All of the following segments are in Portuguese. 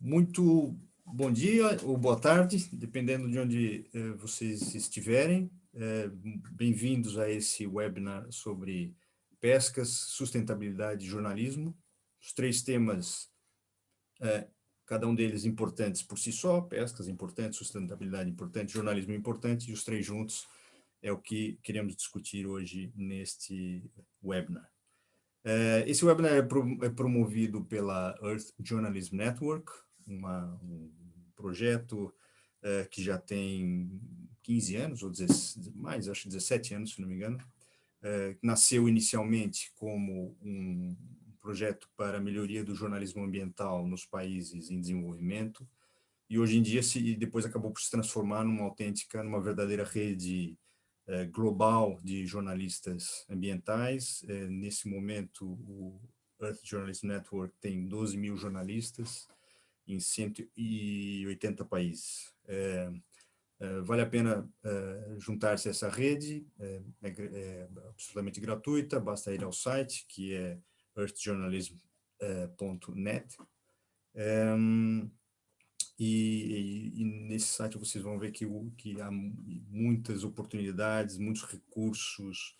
Muito bom dia ou boa tarde, dependendo de onde eh, vocês estiverem. Eh, Bem-vindos a esse webinar sobre pescas, sustentabilidade e jornalismo. Os três temas, eh, cada um deles importantes por si só, pescas importantes, sustentabilidade importante, jornalismo importante, e os três juntos é o que queremos discutir hoje neste webinar. É, esse webinar é, é, promovido pela Earth Journalism Network, uma, um projeto é, que já tem 15 anos, ou 16, mais, acho 17 anos, se não me engano. nasceu inicialmente como um projeto para melhoria do jornalismo ambiental nos países em desenvolvimento, e hoje em dia, se, depois acabou por se transformar numa autêntica, numa verdadeira rede é, global de jornalistas ambientais. Nesse momento, o Earth Journalist Network tem 12 mil jornalistas em 180 países. É, vale a pena juntar-se a essa rede, é, é, absolutamente gratuita, basta ir ao site, que é earthjournalism.net. E, e, nesse site vocês vão ver que, que há muitas oportunidades, muitos recursos,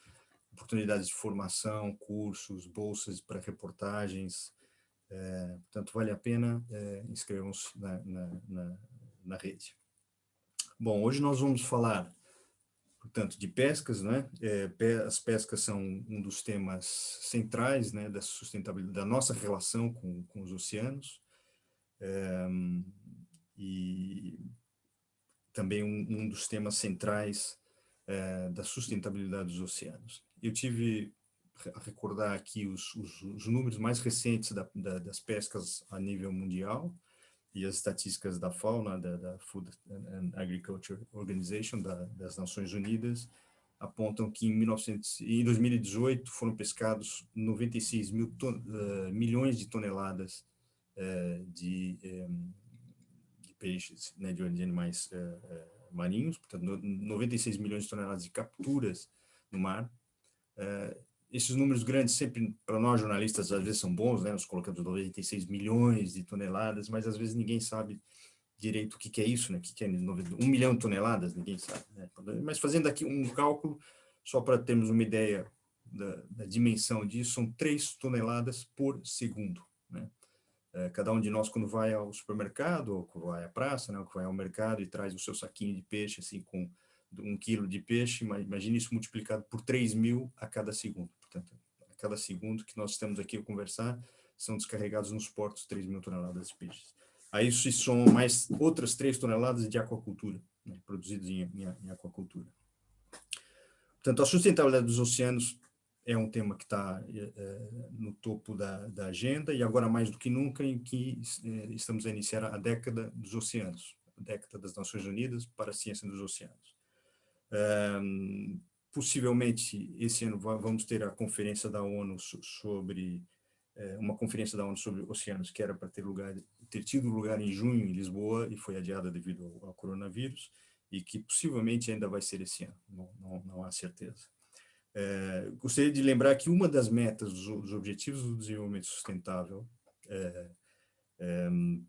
oportunidades de formação, cursos, bolsas para reportagens. É, portanto, vale a pena, é, inscrevam-se na, na, na, na, rede. Bom, hoje nós vamos falar, portanto, de pescas, né? É, as pescas são um dos temas centrais né, da sustentabilidade, da nossa relação com, com os oceanos. E também um, um dos temas centrais da sustentabilidade dos oceanos. Eu tive recordar aqui os, os, os números mais recentes da, da, das pescas a nível mundial e as estatísticas da fauna, da, da Food and Agriculture Organization, da, das Nações Unidas, apontam que em, 1900, em 2018 foram pescados 96 mil ton, uh, milhões de toneladas uh, de um, peixes, né, de, de animais uh, marinhos, portanto, 96 milhões de toneladas de capturas no mar. Esses números grandes sempre, para nós jornalistas, às vezes são bons, né, nós colocamos 96 milhões de toneladas, mas às vezes ninguém sabe direito o que, que é isso, né, o que, que é um milhão de toneladas, ninguém sabe. Né? Mas fazendo aqui um cálculo, só para termos uma ideia da, da dimensão disso, são 3 toneladas por segundo. Né? É, cada um de nós, quando vai ao supermercado, ou vai à praça, né, ou vai ao mercado e traz o seu saquinho de peixe, assim, com um quilo de peixe, imagine isso multiplicado por 3 mil a cada segundo. Portanto, a cada segundo que nós estamos aqui a conversar, são descarregados nos portos 3 mil toneladas de peixes. A isso se somam mais outras 3 toneladas de aquacultura, né, produzidas em, em, em aquacultura. Portanto, a sustentabilidade dos oceanos é um tema que está é, no topo da, da, agenda e agora mais do que nunca em que é, estamos a iniciar a década dos oceanos, a década das Nações Unidas para a ciência dos oceanos. Um, possivelmente esse ano vamos ter a conferência da ONU sobre uma conferência da ONU sobre oceanos que era para ter lugar ter tido lugar em junho em Lisboa e foi adiada devido ao, coronavírus e que possivelmente ainda vai ser esse ano, não, não, não há certeza. É, gostaria de lembrar que uma das metas dos, Objetivos do Desenvolvimento Sustentável é,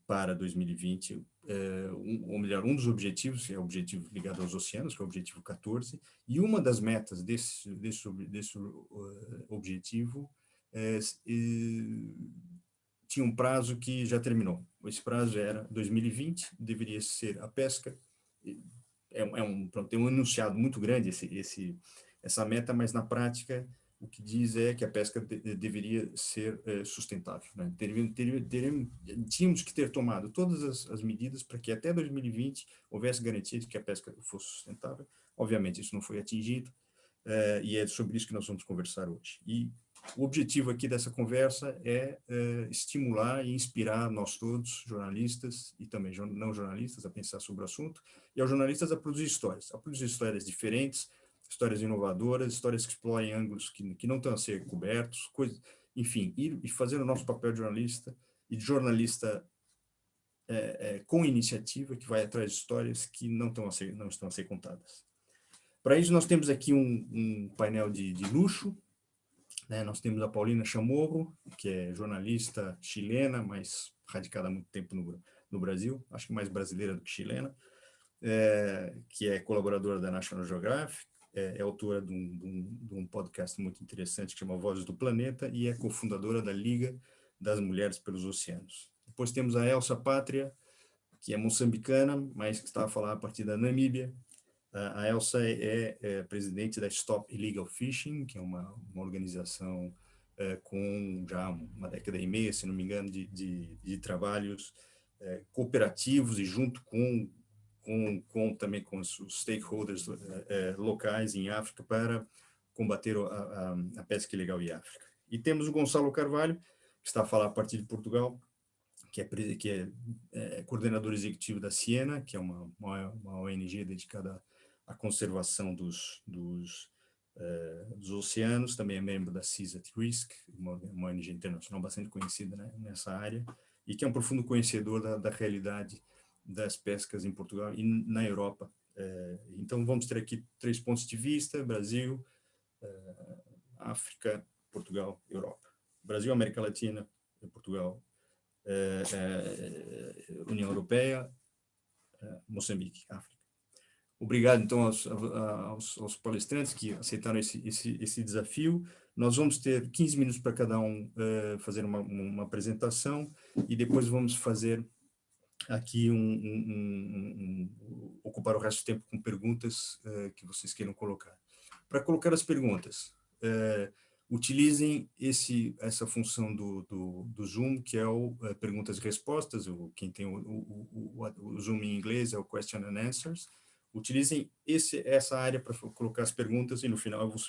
para 2020, é, um, ou melhor, um dos objetivos, que é o objetivo ligado aos oceanos, que é o objetivo 14, e uma das metas desse, desse, desse uh, objetivo é, tinha um prazo que já terminou. Esse prazo era 2020, deveria ser a pesca, é, é um, tem um enunciado muito grande esse, esse essa meta, mas na prática o que diz é que a pesca de, deveria ser é, sustentável. Né? Teríamos, teríamos, tínhamos que ter tomado todas as, as medidas para que até 2020 houvesse garantia de que a pesca fosse sustentável. Obviamente isso não foi atingido, é, e é sobre isso que nós vamos conversar hoje. E o objetivo aqui dessa conversa é, é estimular e inspirar nós todos, jornalistas e também não jornalistas, a pensar sobre o assunto, e aos jornalistas a produzir histórias, a produzir histórias diferentes, histórias inovadoras, histórias que explorem ângulos que, que não estão a ser cobertos, coisa, enfim, ir e fazer o nosso papel de jornalista e de jornalista é, é, com iniciativa, que vai atrás de histórias que não, estão a ser, não estão a ser contadas. Para isso, nós temos aqui um, um painel de, de luxo, né? nós temos a Paulina Chamorro, que é jornalista chilena, mas radicada há muito tempo no, no Brasil, acho que mais brasileira do que chilena, é, que é colaboradora da National Geographic, é, é autora de um, de, um, de um, podcast muito interessante que chama Vozes do Planeta e é cofundadora da Liga das Mulheres pelos Oceanos. Depois temos a Elsa Pátria, que é moçambicana, mas que está a falar a partir da Namíbia. A Elsa é, é presidente da Stop Illegal Fishing, que é uma, uma organização é, com já uma década e meia, se não me engano, de, de, de trabalhos é, cooperativos e junto com com, com também com os stakeholders é, locais em África para combater a, a, a, pesca ilegal em África. E temos o Gonçalo Carvalho, que está a falar a partir de Portugal, que é, que é, é coordenador executivo da Siena, que é uma, uma, uma ONG dedicada à conservação dos, dos, uh, dos oceanos, também é membro da Seas at Risk, uma, uma ONG internacional bastante conhecida né, nessa área, e que é um profundo conhecedor da, da realidade das pescas em Portugal e na Europa. É, então, vamos ter aqui três pontos de vista, Brasil, é, África, Portugal, Europa. Brasil, América Latina, Portugal, é, União Europeia, Moçambique, África. Obrigado, então, aos, aos, aos palestrantes que aceitaram esse, esse, esse, desafio. Nós vamos ter 15 minutos para cada um fazer uma, uma apresentação e depois vamos fazer aqui um, um, um, ocupar o resto do tempo com perguntas uh, que vocês queiram colocar. Para colocar as perguntas, uh, utilizem esse, essa função do, do, do Zoom, que é o uh, perguntas e respostas, o, quem tem o, o, o, Zoom em inglês é o Question and Answers. Utilizem esse, essa área para colocar as perguntas e no final eu vou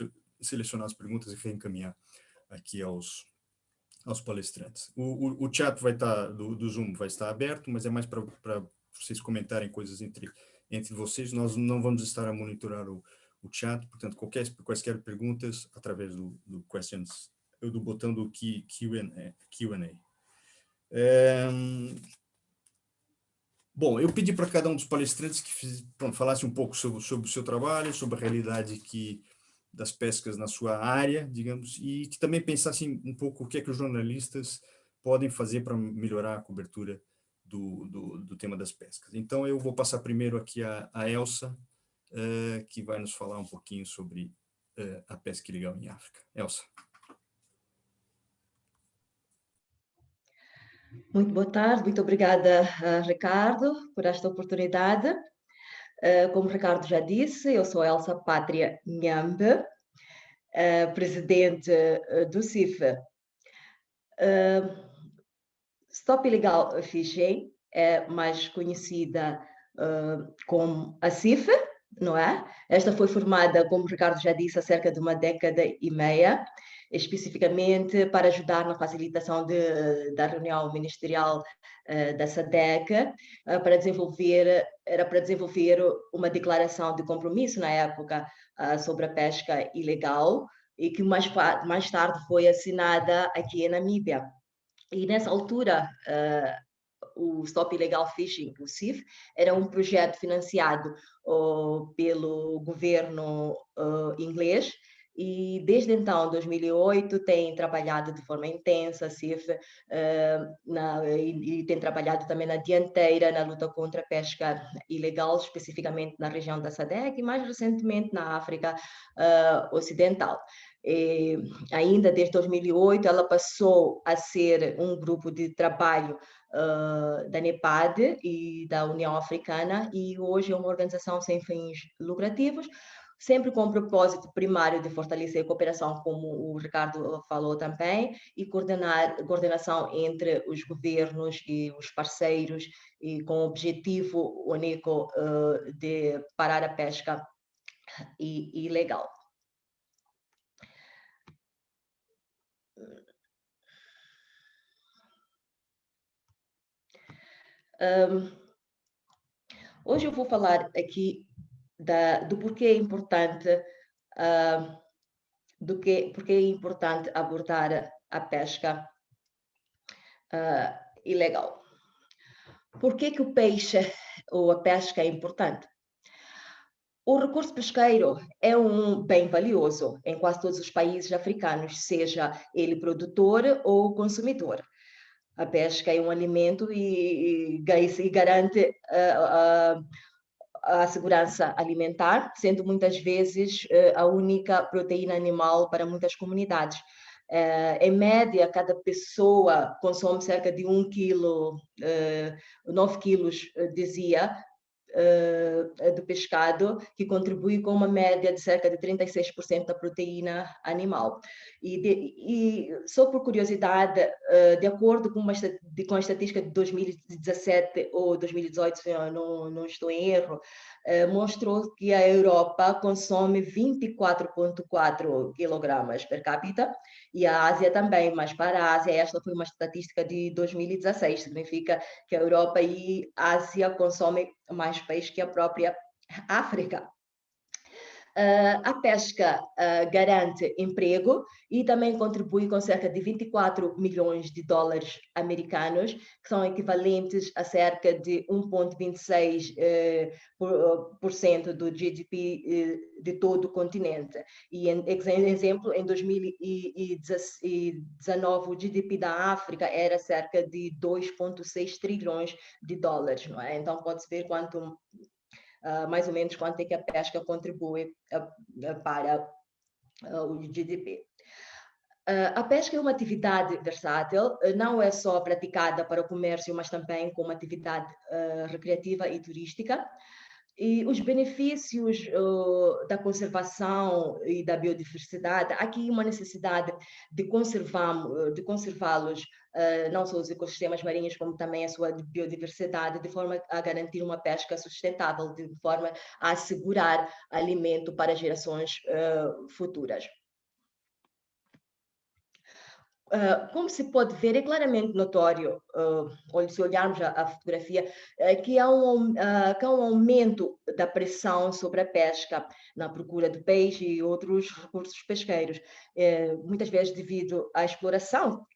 selecionar as perguntas e reencaminhar aqui aos, aos palestrantes. O, o, o chat vai estar, do, do, Zoom vai estar aberto, mas é mais para vocês comentarem coisas entre, entre vocês. Nós não vamos estar a monitorar o, o chat, portanto, qualquer, quaisquer perguntas através do, do questions, do botão do Q&A. É, bom, eu pedi para cada um dos palestrantes que pronto, falasse um pouco sobre, sobre o seu trabalho, sobre a realidade que das pescas na sua área, digamos, e que também pensassem um pouco o que é que os jornalistas podem fazer para melhorar a cobertura do, do, do, tema das pescas. Então, eu vou passar primeiro aqui a, a Elsa, uh, que vai nos falar um pouquinho sobre uh, a pesca ilegal em África. Elsa. Muito boa tarde, muito obrigada, uh, Ricardo, por esta oportunidade. Uh, como o Ricardo já disse, eu sou Elsa Pátria Nhambe, uh, presidente uh, do CIF. Stop Illegal Fishing é mais conhecida como a CIF, não é? Esta foi formada, como o Ricardo já disse, há cerca de uma década e meia especificamente para ajudar na facilitação de, da reunião ministerial uh, da uh, para desenvolver, era para desenvolver uma declaração de compromisso na época uh, sobre a pesca ilegal, e que mais, mais tarde foi assinada aqui em Namíbia. E nessa altura, o Stop Illegal Fishing, CIF, era um projeto financiado pelo governo inglês, e desde então, 2008, tem trabalhado de forma intensa, CIF, uh, na, e, e, tem trabalhado também na dianteira na luta contra a pesca ilegal, especificamente na região da SADEC e mais recentemente na África uh, Ocidental. E, ainda desde 2008, ela passou a ser um grupo de trabalho uh, da NEPAD e da União Africana e hoje é uma organização sem fins lucrativos, sempre com o propósito primário de fortalecer a cooperação, como o Ricardo falou também, e coordenar coordenação entre os governos e os parceiros, e com o objetivo único uh, de parar a pesca ilegal. Um, hoje eu vou falar aqui da, do porquê é importante uh, do que porque é importante abordar a pesca uh, ilegal. Por que, que o peixe ou a pesca é importante? O recurso pesqueiro é um bem valioso em quase todos os países africanos, seja ele produtor ou consumidor. A pesca é um alimento e, e, e garante uh, a segurança alimentar, sendo muitas vezes a única proteína animal para muitas comunidades. Uh, em média, cada pessoa consome cerca de 1 quilo, uh, 9 quilos, dizia, do pescado, que contribui com uma média de cerca de 36% da proteína animal. E, de, e só por curiosidade, uh, de acordo com, uma, de, com a estatística de 2017 ou 2018, se eu não, não estou em erro, mostrou que a Europa consome 24,4 quilogramas per capita e a Ásia também, mas para a Ásia esta foi uma estatística de 2016, significa que a Europa e a Ásia consomem mais peixe que a própria África. Uh, a pesca uh, garante emprego e também contribui com cerca de 24 milhões de dólares americanos, que são equivalentes a cerca de 1,26% uh, por, por cento do GDP de todo o continente. E, em exemplo, em 2019, o GDP da África era cerca de 2,6 trilhões de dólares, não é? Então, pode-se ver quanto uh, mais ou menos quanto é que a pesca contribui uh, para o GDP. a pesca é uma atividade versátil, não é só praticada para o comércio, mas também como atividade recreativa e turística. E os benefícios uh, da conservação e da biodiversidade, aqui uma necessidade de conservar, de conservá-los, uh, não só os ecossistemas marinhos, como também a sua biodiversidade, de forma a garantir uma pesca sustentável, de forma a assegurar alimento para gerações uh, futuras. Uh, como se pode ver, é claramente notório, uh, se olharmos a, a fotografia, uh, que, há um, que há um aumento da pressão sobre a pesca na procura de peixe e outros recursos pesqueiros, muitas vezes devido à exploração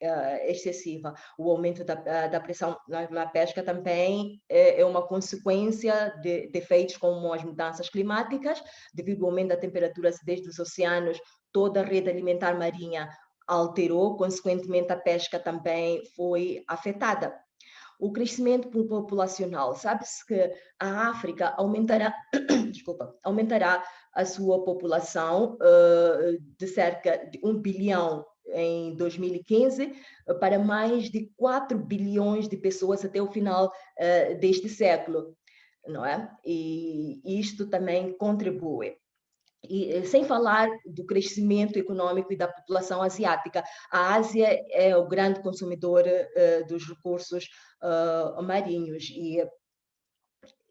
excessiva. O aumento da, da pressão na, na, pesca também é, é uma consequência de, de efeitos como as mudanças climáticas, devido ao aumento da temperatura desde os oceanos, toda a rede alimentar marinha alterou, consequentemente a pesca também foi afetada. O crescimento populacional, sabe-se que a África aumentará, desculpa, aumentará a sua população uh, de cerca de 1 bilhão em 2015 para mais de 4 bilhões de pessoas até o final uh, deste século, não é? E isto também contribui. E, eh, sem falar do crescimento econômico e da população asiática. A Ásia é o grande consumidor uh, dos recursos uh, marinhos e,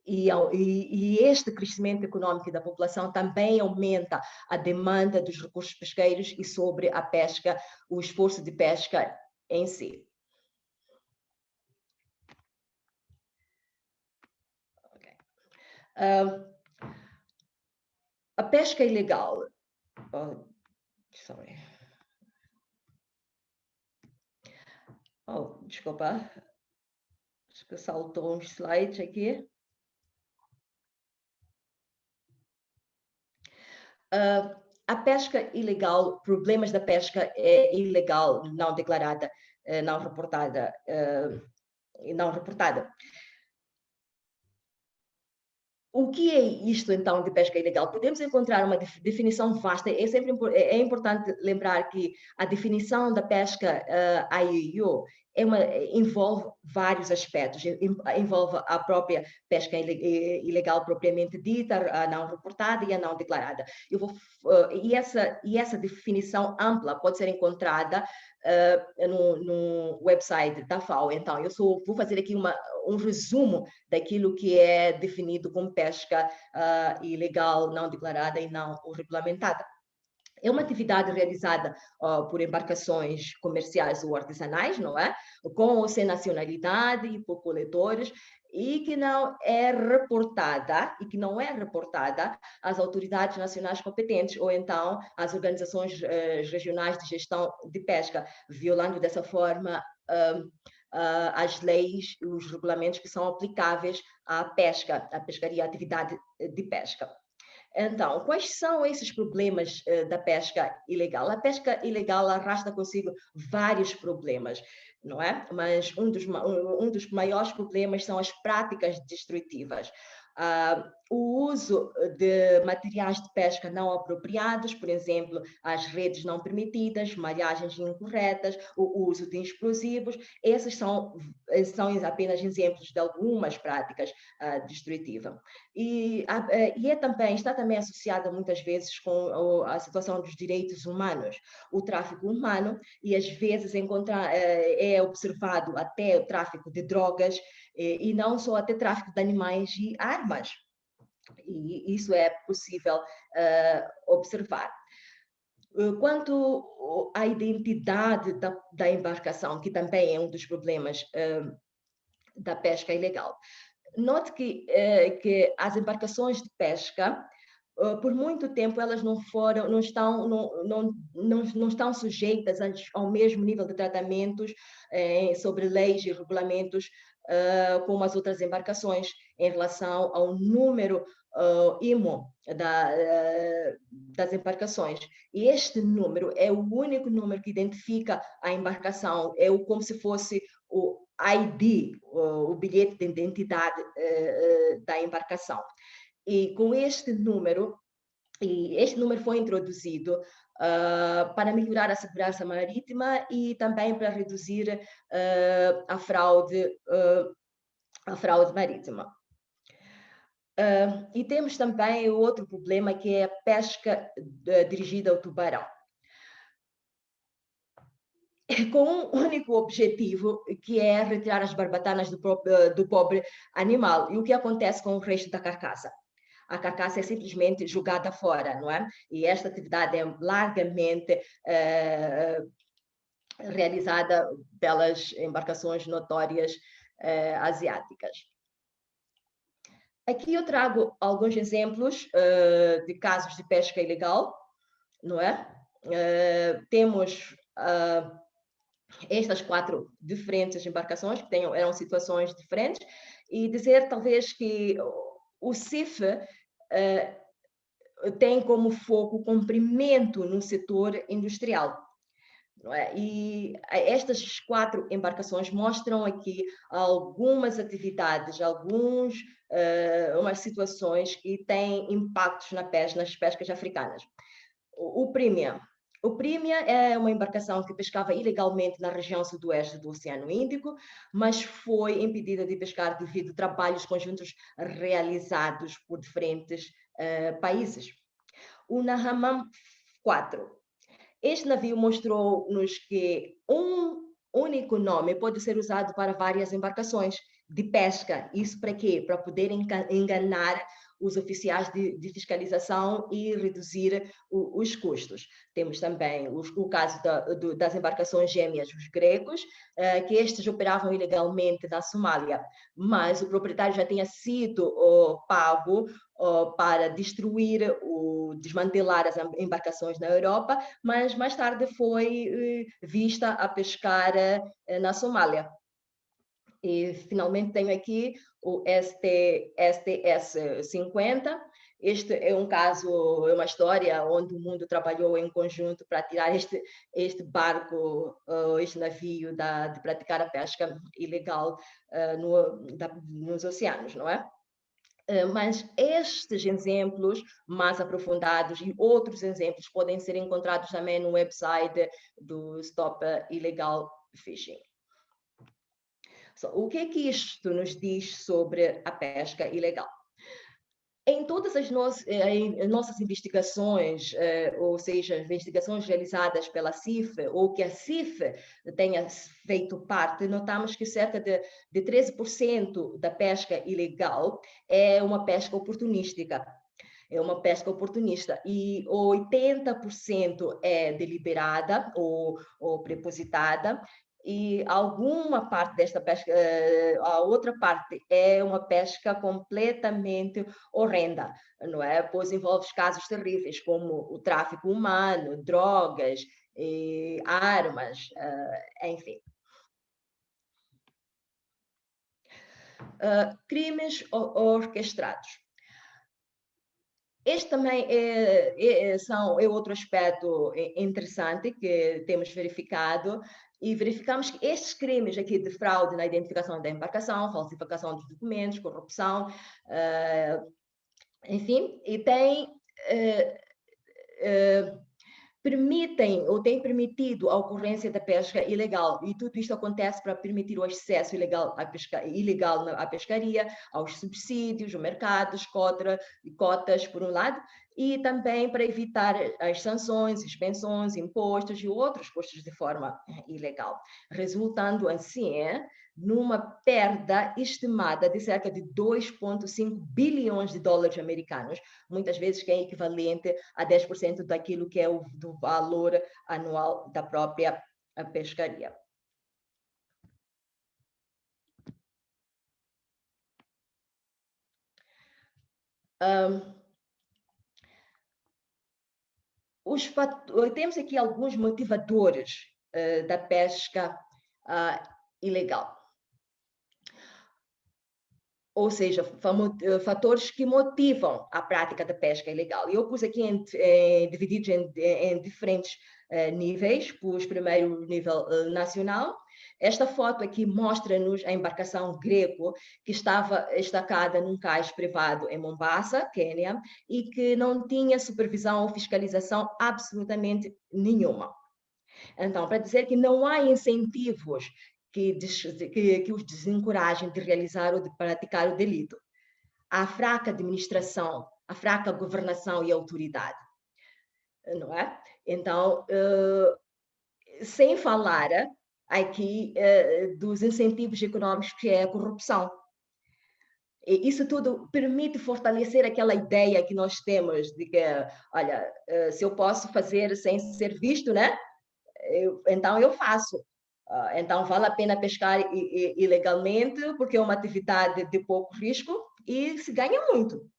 e, e, este crescimento econômico da população também aumenta a demanda dos recursos pesqueiros e sobre a pesca, o esforço de pesca em si. Okay. Uh, a pesca ilegal. Oh, sorry. Oh, desculpa. Acho que saltou uns slides aqui. Uh, a pesca ilegal, problemas da pesca é ilegal, não declarada, eh, não reportada, uh, não reportada. O que é isto, então, de pesca ilegal? Podemos encontrar uma definição vasta. É sempre é, é importante lembrar que a definição da pesca uh, é uma, envolve vários aspectos, envolve a própria pesca ilegal propriamente dita, a não reportada e a não declarada. Eu vou, uh, e, essa, e essa definição ampla pode ser encontrada uh, no, no website da FAO. Então, eu vou fazer aqui uma, um resumo daquilo que é definido como pesca uh, ilegal, não declarada e não regulamentada. É uma atividade realizada uh, por embarcações comerciais ou artesanais, não é? Com ou sem nacionalidade e por coletores e que não é reportada e que não é reportada às autoridades nacionais competentes ou então às organizações uh, regionais de gestão de pesca, violando dessa forma uh, uh, as leis, os regulamentos que são aplicáveis à pesca, à pescaria, à atividade de pesca. Então, quais são esses problemas uh, da pesca ilegal? A pesca ilegal arrasta consigo vários problemas não é? Mas um dos, um dos maiores problemas são as práticas destrutivas. Uh, o uso de materiais de pesca não apropriados, por exemplo, as redes não permitidas, malhagens incorretas, o uso de explosivos, esses são, são apenas exemplos de algumas práticas uh, destrutivas. E, uh, e é também, está também associada muitas vezes com a situação dos direitos humanos, o tráfico humano, e às vezes encontra, é observado até o tráfico de drogas, e, e não só até tráfico de animais e armas. E isso é possível uh, observar. Eh, quanto à identidade da, da, embarcação, que também é um dos problemas uh, da pesca ilegal, note que, uh, que as embarcações de pesca por muito tempo elas não foram, não estão, não, não, não, não estão sujeitas ao mesmo nível de tratamentos eh, sobre leis e regulamentos uh, como as outras embarcações em relação ao número uh, IMO da, uh, das embarcações. E este número é o único número que identifica a embarcação, é o, como se fosse o ID, o, o bilhete de identidade da embarcação. E com este número, e este número foi introduzido uh, para melhorar a segurança marítima e também para reduzir uh, a fraude, uh, a fraude marítima. e temos também outro problema que é a pesca dirigida ao tubarão com um único objetivo, que é retirar as barbatanas do, do pobre animal. E o que acontece com o resto da carcaça? A carcaça é simplesmente jogada fora, não é? E esta atividade é largamente eh, realizada pelas embarcações notórias eh, asiáticas. Aqui eu trago alguns exemplos uh, de casos de pesca ilegal, não é? Temos estas quatro diferentes embarcações que tenham, eram situações diferentes e dizer talvez que o CIF uh, tem como foco o comprimento no setor industrial. É? E estas quatro embarcações mostram aqui algumas atividades, algumas uh, umas situações que têm impactos na pesca, nas pescas africanas. O, o Premium o Prímia é uma embarcação que pescava ilegalmente na região sudoeste do Oceano Índico, mas foi impedida de pescar devido a trabalhos conjuntos realizados por diferentes uh, países. O Nahamam 4. Este navio mostrou-nos que um único nome pode ser usado para várias embarcações de pesca. Isso para quê? Para poder enganar os oficiais de, de fiscalização e reduzir o, os custos. Temos também o, o caso da, do, das embarcações gêmeas, os gregos, uh, que estes operavam ilegalmente na Somália, mas o proprietário já tinha sido uh, pago uh, para destruir, o, desmantelar as embarcações na Europa, mas mais tarde foi eh, vista a pescar eh, na Somália. E finalmente tenho aqui o ST, STS 50. Este é um caso, é uma história onde o mundo trabalhou em conjunto para tirar este, este barco, uh, este navio da, de praticar a pesca ilegal uh, no, da, nos oceanos, não é? Uh, mas estes exemplos mais aprofundados e outros exemplos podem ser encontrados também no website do Stop Illegal Fishing. O que é que isto nos diz sobre a pesca ilegal? Em todas as eh, nossas investigações, eh, ou seja, investigações realizadas pela CIF, ou que a CIF tenha feito parte, notamos que cerca de, de 13% da pesca ilegal é uma pesca oportunística. É uma pesca oportunista e 80% é deliberada ou, ou prepositada e alguma parte desta pesca, eh, a outra parte é uma pesca completamente horrenda, não é? Pois envolve casos terríveis como o tráfico humano, drogas, armas, eh, enfim. Uh, crimes orquestrados. Este também é, é, são, é outro aspecto interessante que temos verificado e verificamos que estes crimes aqui de fraude na identificação da embarcação, falsificação dos documentos, corrupção, uh, enfim, e tem uh, uh, permitem ou têm permitido a ocorrência da pesca ilegal. E tudo isto acontece para permitir o acesso ilegal à pesca, ilegal à pescaria, aos subsídios, mercados, cota, cotas, por um lado, e também para evitar as sanções, suspensões, impostos e outros custos de forma ilegal, resultando assim numa perda estimada de cerca de 2,5 bilhões de dólares americanos, muitas vezes que é equivalente a 10% daquilo que é o do valor anual da própria pescaria. Um, os, temos aqui alguns motivadores uh, da pesca uh, ilegal ou seja, eh, fatores que motivam a prática da pesca ilegal. Eu pus aqui em, em, divididos em, em diferentes uh, níveis, pus primeiro nível uh, nacional. Esta foto aqui mostra-nos a embarcação Greco, que estava estacada num cais privado em Mombasa, Quênia, e que não tinha supervisão ou fiscalização absolutamente nenhuma. Então, para dizer que não há incentivos que, que, que os desencorajem de realizar ou de praticar o delito. A fraca administração, a fraca governação e autoridade. Não é? Então, uh, sem falar aqui uh, dos incentivos econômicos que é a corrupção. E isso tudo permite fortalecer aquela ideia que nós temos de que, olha, uh, se eu posso fazer sem ser visto, né? Eu, então eu faço. Ah, então, vale a pena pescar ilegalmente, porque é uma atividade de pouco risco e se ganha muito.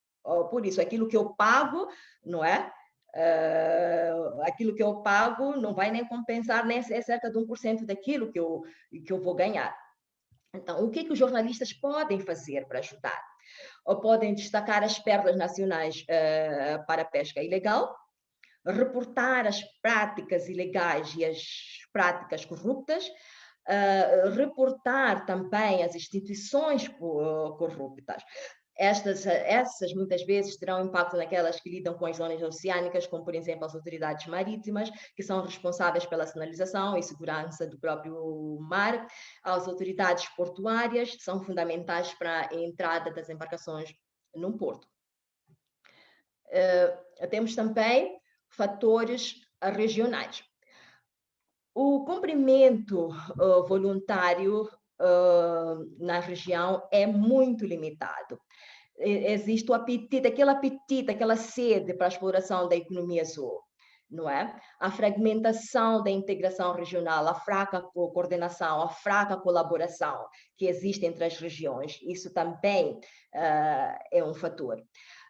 Por isso, aquilo que eu pago, não é? Uh, aquilo que eu pago não vai nem compensar nem é cerca de 1% daquilo que eu, que eu vou ganhar. Então, o que, que os jornalistas podem fazer para ajudar? Ou podem destacar as perdas nacionais uh, para a pesca ilegal, reportar as práticas ilegais e as práticas corruptas, uh, reportar também as instituições corruptas. Estas, essas muitas vezes terão impacto naquelas que lidam com as zonas oceânicas, como por exemplo as autoridades marítimas, que são responsáveis pela sinalização e segurança do próprio mar, as autoridades portuárias, que são fundamentais para a entrada das embarcações num porto. Uh, temos também fatores regionais. O cumprimento uh, voluntário uh, na região é muito limitado. Existe o apetite, aquele apetite, aquela sede para a exploração da economia azul não é? A fragmentação da integração regional, a fraca coordenação, a fraca colaboração que existe entre as regiões, isso também uh, é um fator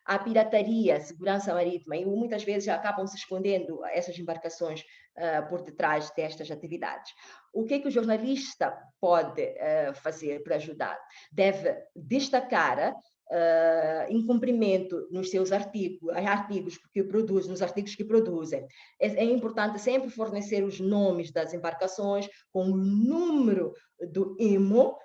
a pirataria, segurança marítima, e muitas vezes acabam se escondendo essas embarcações uh, por detrás destas atividades. O que é que o jornalista pode uh, fazer para ajudar? Deve destacar uh, incumprimento nos seus artigos, artigos que produzem, nos artigos que produzem. É, é, importante sempre fornecer os nomes das embarcações com o número do IMO,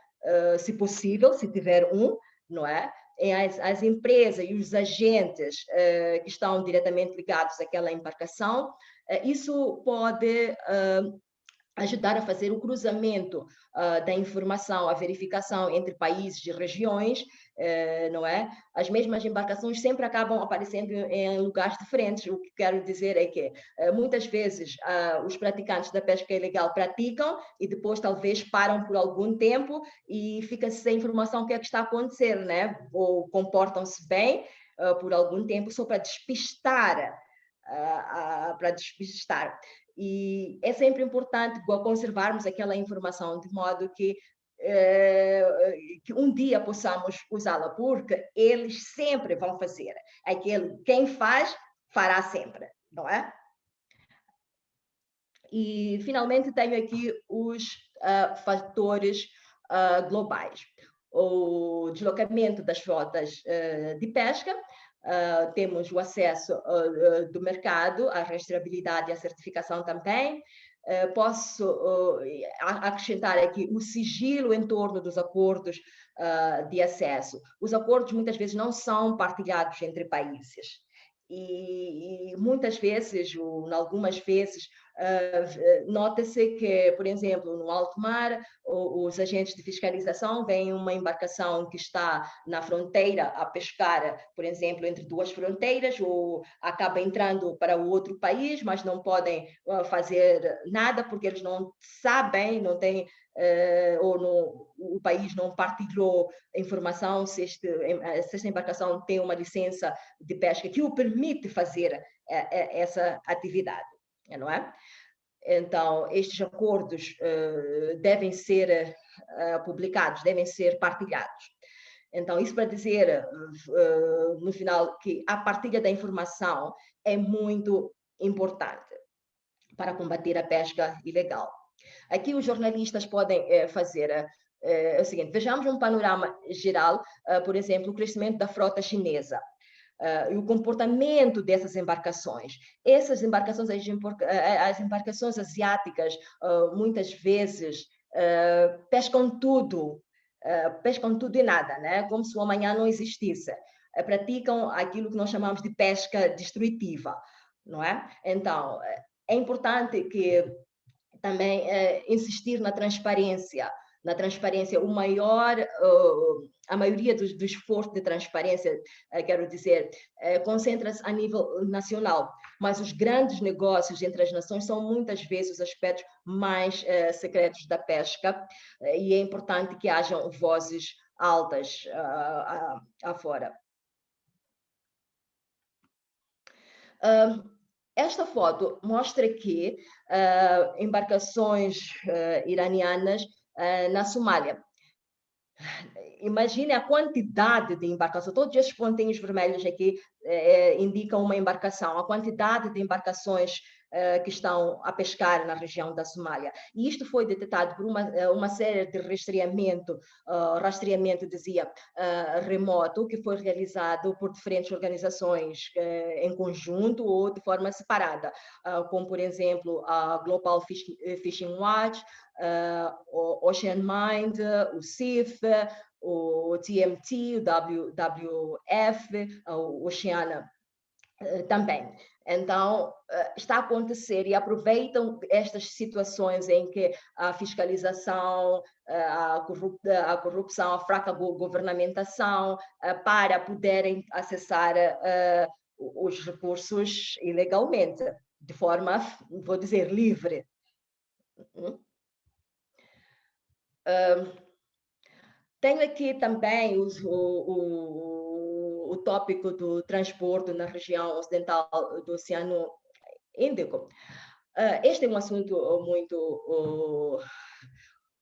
se possível, se tiver um, não é? As, as empresas e os agentes uh, que estão diretamente ligados àquela embarcação, uh, isso pode uh, ajudar a fazer o cruzamento uh, da informação, a verificação entre países e regiões, uh, não é? As mesmas embarcações sempre acabam aparecendo em lugares diferentes. O que quero dizer é que uh, muitas vezes os praticantes da pesca ilegal praticam e depois talvez param por algum tempo e fica sem informação o que é que está a acontecer, né? Ou comportam-se bem por algum tempo só para despistar para despistar. E é sempre importante conservarmos aquela informação de modo que, que um dia possamos usá-la, porque eles sempre vão fazer. Aquele, quem faz, fará sempre, não é? E, finalmente, tenho aqui os uh, fatores uh, globais. O deslocamento das frotas uh, de pesca, Uh, temos o acesso uh, do mercado, a rastreabilidade e a certificação também, posso acrescentar aqui o sigilo em torno dos acordos de acesso. Os acordos muitas vezes não são partilhados entre países. E, e muitas vezes, ou algumas vezes, Uh, Nota-se que, por exemplo, no alto mar, os agentes de fiscalização veem uma embarcação que está na fronteira a pescar, por exemplo, entre duas fronteiras, ou acaba entrando para o outro país, mas não podem uh, fazer nada porque eles não sabem, não têm Uh, ou no, o país não partilhou informação se, este, se, esta embarcação tem uma licença de pesca que o permite fazer essa atividade não é? Então, estes acordos uh, devem ser uh, publicados, devem ser partilhados. Então, isso para dizer, uh, no final, que a partilha da informação é muito importante para combater a pesca ilegal. Aqui os jornalistas podem fazer é o seguinte, vejamos um panorama geral, por exemplo, o crescimento da frota chinesa uh, e o comportamento dessas embarcações. Essas embarcações, as, eh, embarcações asiáticas, uh, muitas vezes uh, pescam tudo, pescam tudo e nada, né? como se o amanhã não existisse. praticam aquilo que nós chamamos de pesca destrutiva, não é? Então, é importante que também insistir na transparência, na transparência, o maior, uh, a maioria do, do, esforço de transparência, uh, quero dizer, uh, concentra-se a nível nacional, mas os grandes negócios entre as nações são muitas vezes os aspectos mais secretos da pesca, e é importante que hajam vozes altas afora. Esta foto mostra que embarcações iranianas eh, na Somália. Imagine a quantidade de embarcações, todos esses pontinhos vermelhos aqui eh, indicam uma embarcação, a quantidade de embarcações eh, que estão a pescar na região da Somália. E isto foi detectado por uma, eh, uma série de rastreamento, uh, rastreamento, dizia, uh, remoto, que foi realizado por diferentes organizações em conjunto ou de forma separada, como, por exemplo, a Global Fishing Watch, o Ocean Mind, o CIF, o TMT, o WWF, o Oceana também. Então, eh, está a acontecer e aproveitam estas situações em que a fiscalização, eh, a corrupção, a fraca governamentação, eh, para poderem acessar os recursos ilegalmente, de forma, vou dizer, livre. Tenho aqui também os, o, o o tópico do transporte na região ocidental do Oceano Índico. Uh, este é um assunto muito uh,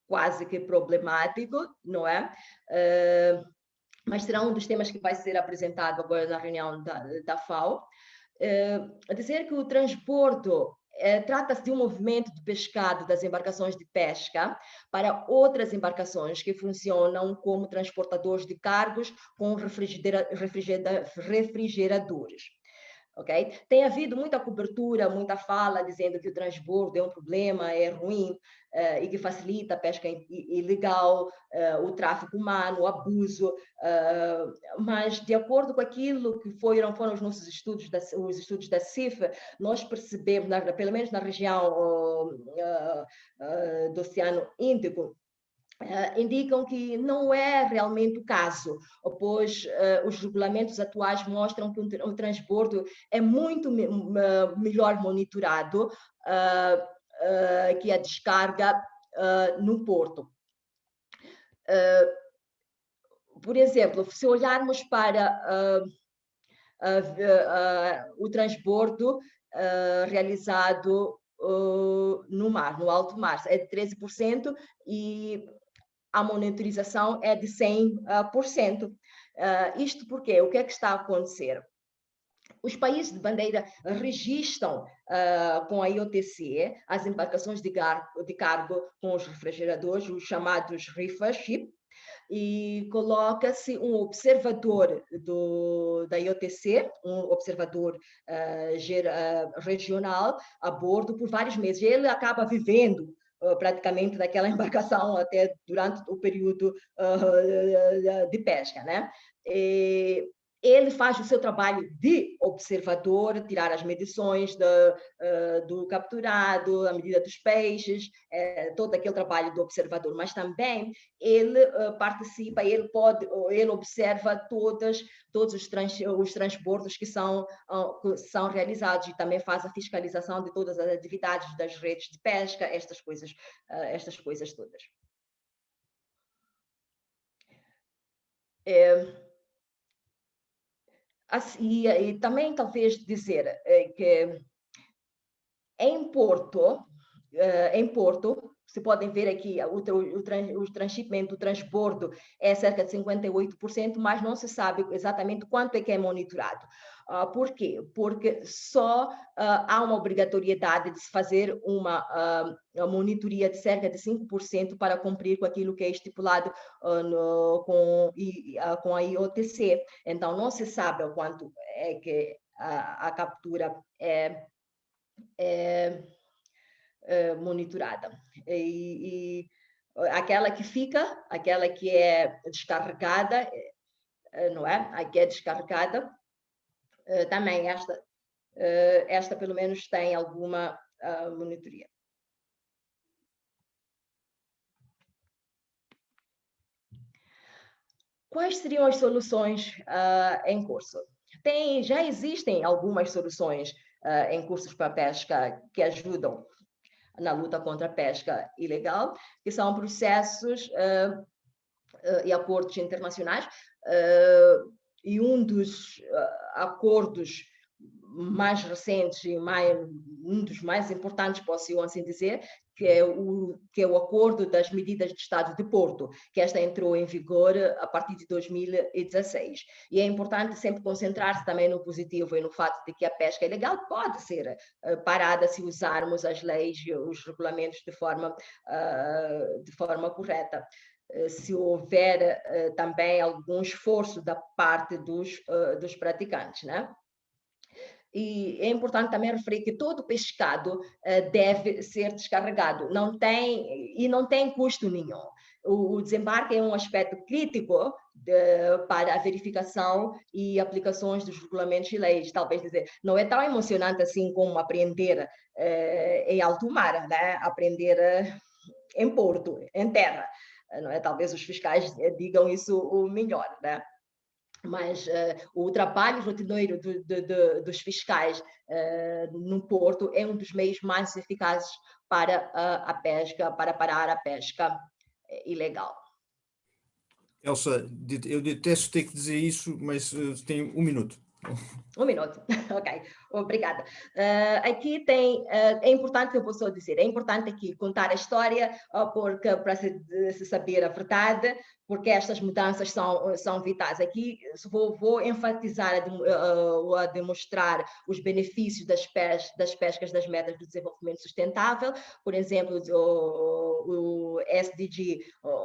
quase que problemático, não é? Uh, mas será um dos temas que vai ser apresentado agora na reunião da, da FAO. Uh, dizer que o transporte é, Trata-se de um movimento de pescado das embarcações de pesca para outras embarcações que funcionam como transportadores de cargos com refrigera refrigeradores. Okay? Tem havido muita cobertura, muita fala dizendo que o transbordo é um problema, é ruim uh, e que facilita a pesca ilegal, uh, o tráfico humano, o abuso, uh, mas de acordo com aquilo que foram, foram os nossos estudos, da, os estudos da CIF, nós percebemos, na, pelo menos na região do Oceano Índico, Uh, indicam que não é realmente o caso, pois uh, os regulamentos atuais mostram que o, transbordo é muito me melhor monitorado uh, que a descarga no porto. por exemplo, se olharmos para o transbordo realizado no mar, no alto mar, é de 13% e a monitorização é de 100%. Uh, ah, isto porque o que é que está a acontecer? Os países de bandeira registram uh, com a IOTC as embarcações de, de cargo com os refrigeradores, os chamados reefer ship, e coloca-se um observador do, da IOTC, um observador uh, uh, regional, a bordo por vários meses. Ele acaba vivendo Praticamente daquela embarcação até durante o período uh, de pesca, né? E ele faz o seu trabalho de observador, tirar as medições do, uh, do capturado, a medida dos peixes, é, todo aquele trabalho do observador, mas também ele uh, participa, ele pode, ele observa todas, todos os, trans, os transbordos que são, uh, que são realizados e também faz a fiscalização de todas as atividades das redes de pesca, estas coisas, estas coisas todas. É, Assim, e também talvez dizer eh, que em Porto, eh, em Porto, se podem ver aqui, o, o, o transshipment, o transbordo é cerca de 58%, mas não se sabe exatamente quanto é que é monitorado. Uh, por quê? Porque só uh, há uma obrigatoriedade de se fazer uma, uh, monitoria de cerca de 5% para cumprir com aquilo que é estipulado no, com, com a IOTC. Então, não se sabe o quanto é que a, a captura é, é, monitorada. E, e, aquela que fica, aquela que é descarregada, é, não é? A que é descarregada, eh, também esta, uh, esta pelo menos tem alguma uh, monitoria. Quais seriam as soluções em curso? Tem, já existem algumas soluções em cursos para pesca que ajudam na luta contra a pesca ilegal, que são processos e acordos internacionais e um dos uh, acordos mais recentes e mais, um dos mais importantes, posso assim dizer, que é, o, que é o acordo das medidas de Estado de Porto, que esta entrou em vigor a partir de 2016. E é importante sempre concentrar-se também no positivo e no fato de que a pesca ilegal pode ser uh, parada se usarmos as leis e os regulamentos de forma, uh, de forma correta. Eh, se houver eh, também algum esforço da parte dos, eh, dos praticantes, né? E é importante também referir que todo pescado deve ser descarregado, não tem e não tem custo nenhum. O, desembarque é um aspecto crítico de, para a verificação e aplicações dos regulamentos e leis. Talvez dizer, não é tão emocionante assim como aprender em alto mar, né? Aprender em porto, em terra não é? Talvez os fiscais digam isso o melhor, né? Mas uh, o trabalho rotineiro do, do, do, dos fiscais uh, no Porto é um dos meios mais eficazes para uh, a pesca, para parar a pesca ilegal. Elsa, eu detesto ter que dizer isso, mas tenho um minuto. Um minuto, ok, obrigada. Uh, aqui tem, uh, é importante, eu só dizer, é importante aqui contar a história, uh, porque para se, se, saber a verdade, porque estas mudanças são, são vitais. Aqui vou, vou enfatizar, a, a, demonstrar os benefícios das, pes, das pescas das metas do desenvolvimento sustentável, por exemplo, o, o SDG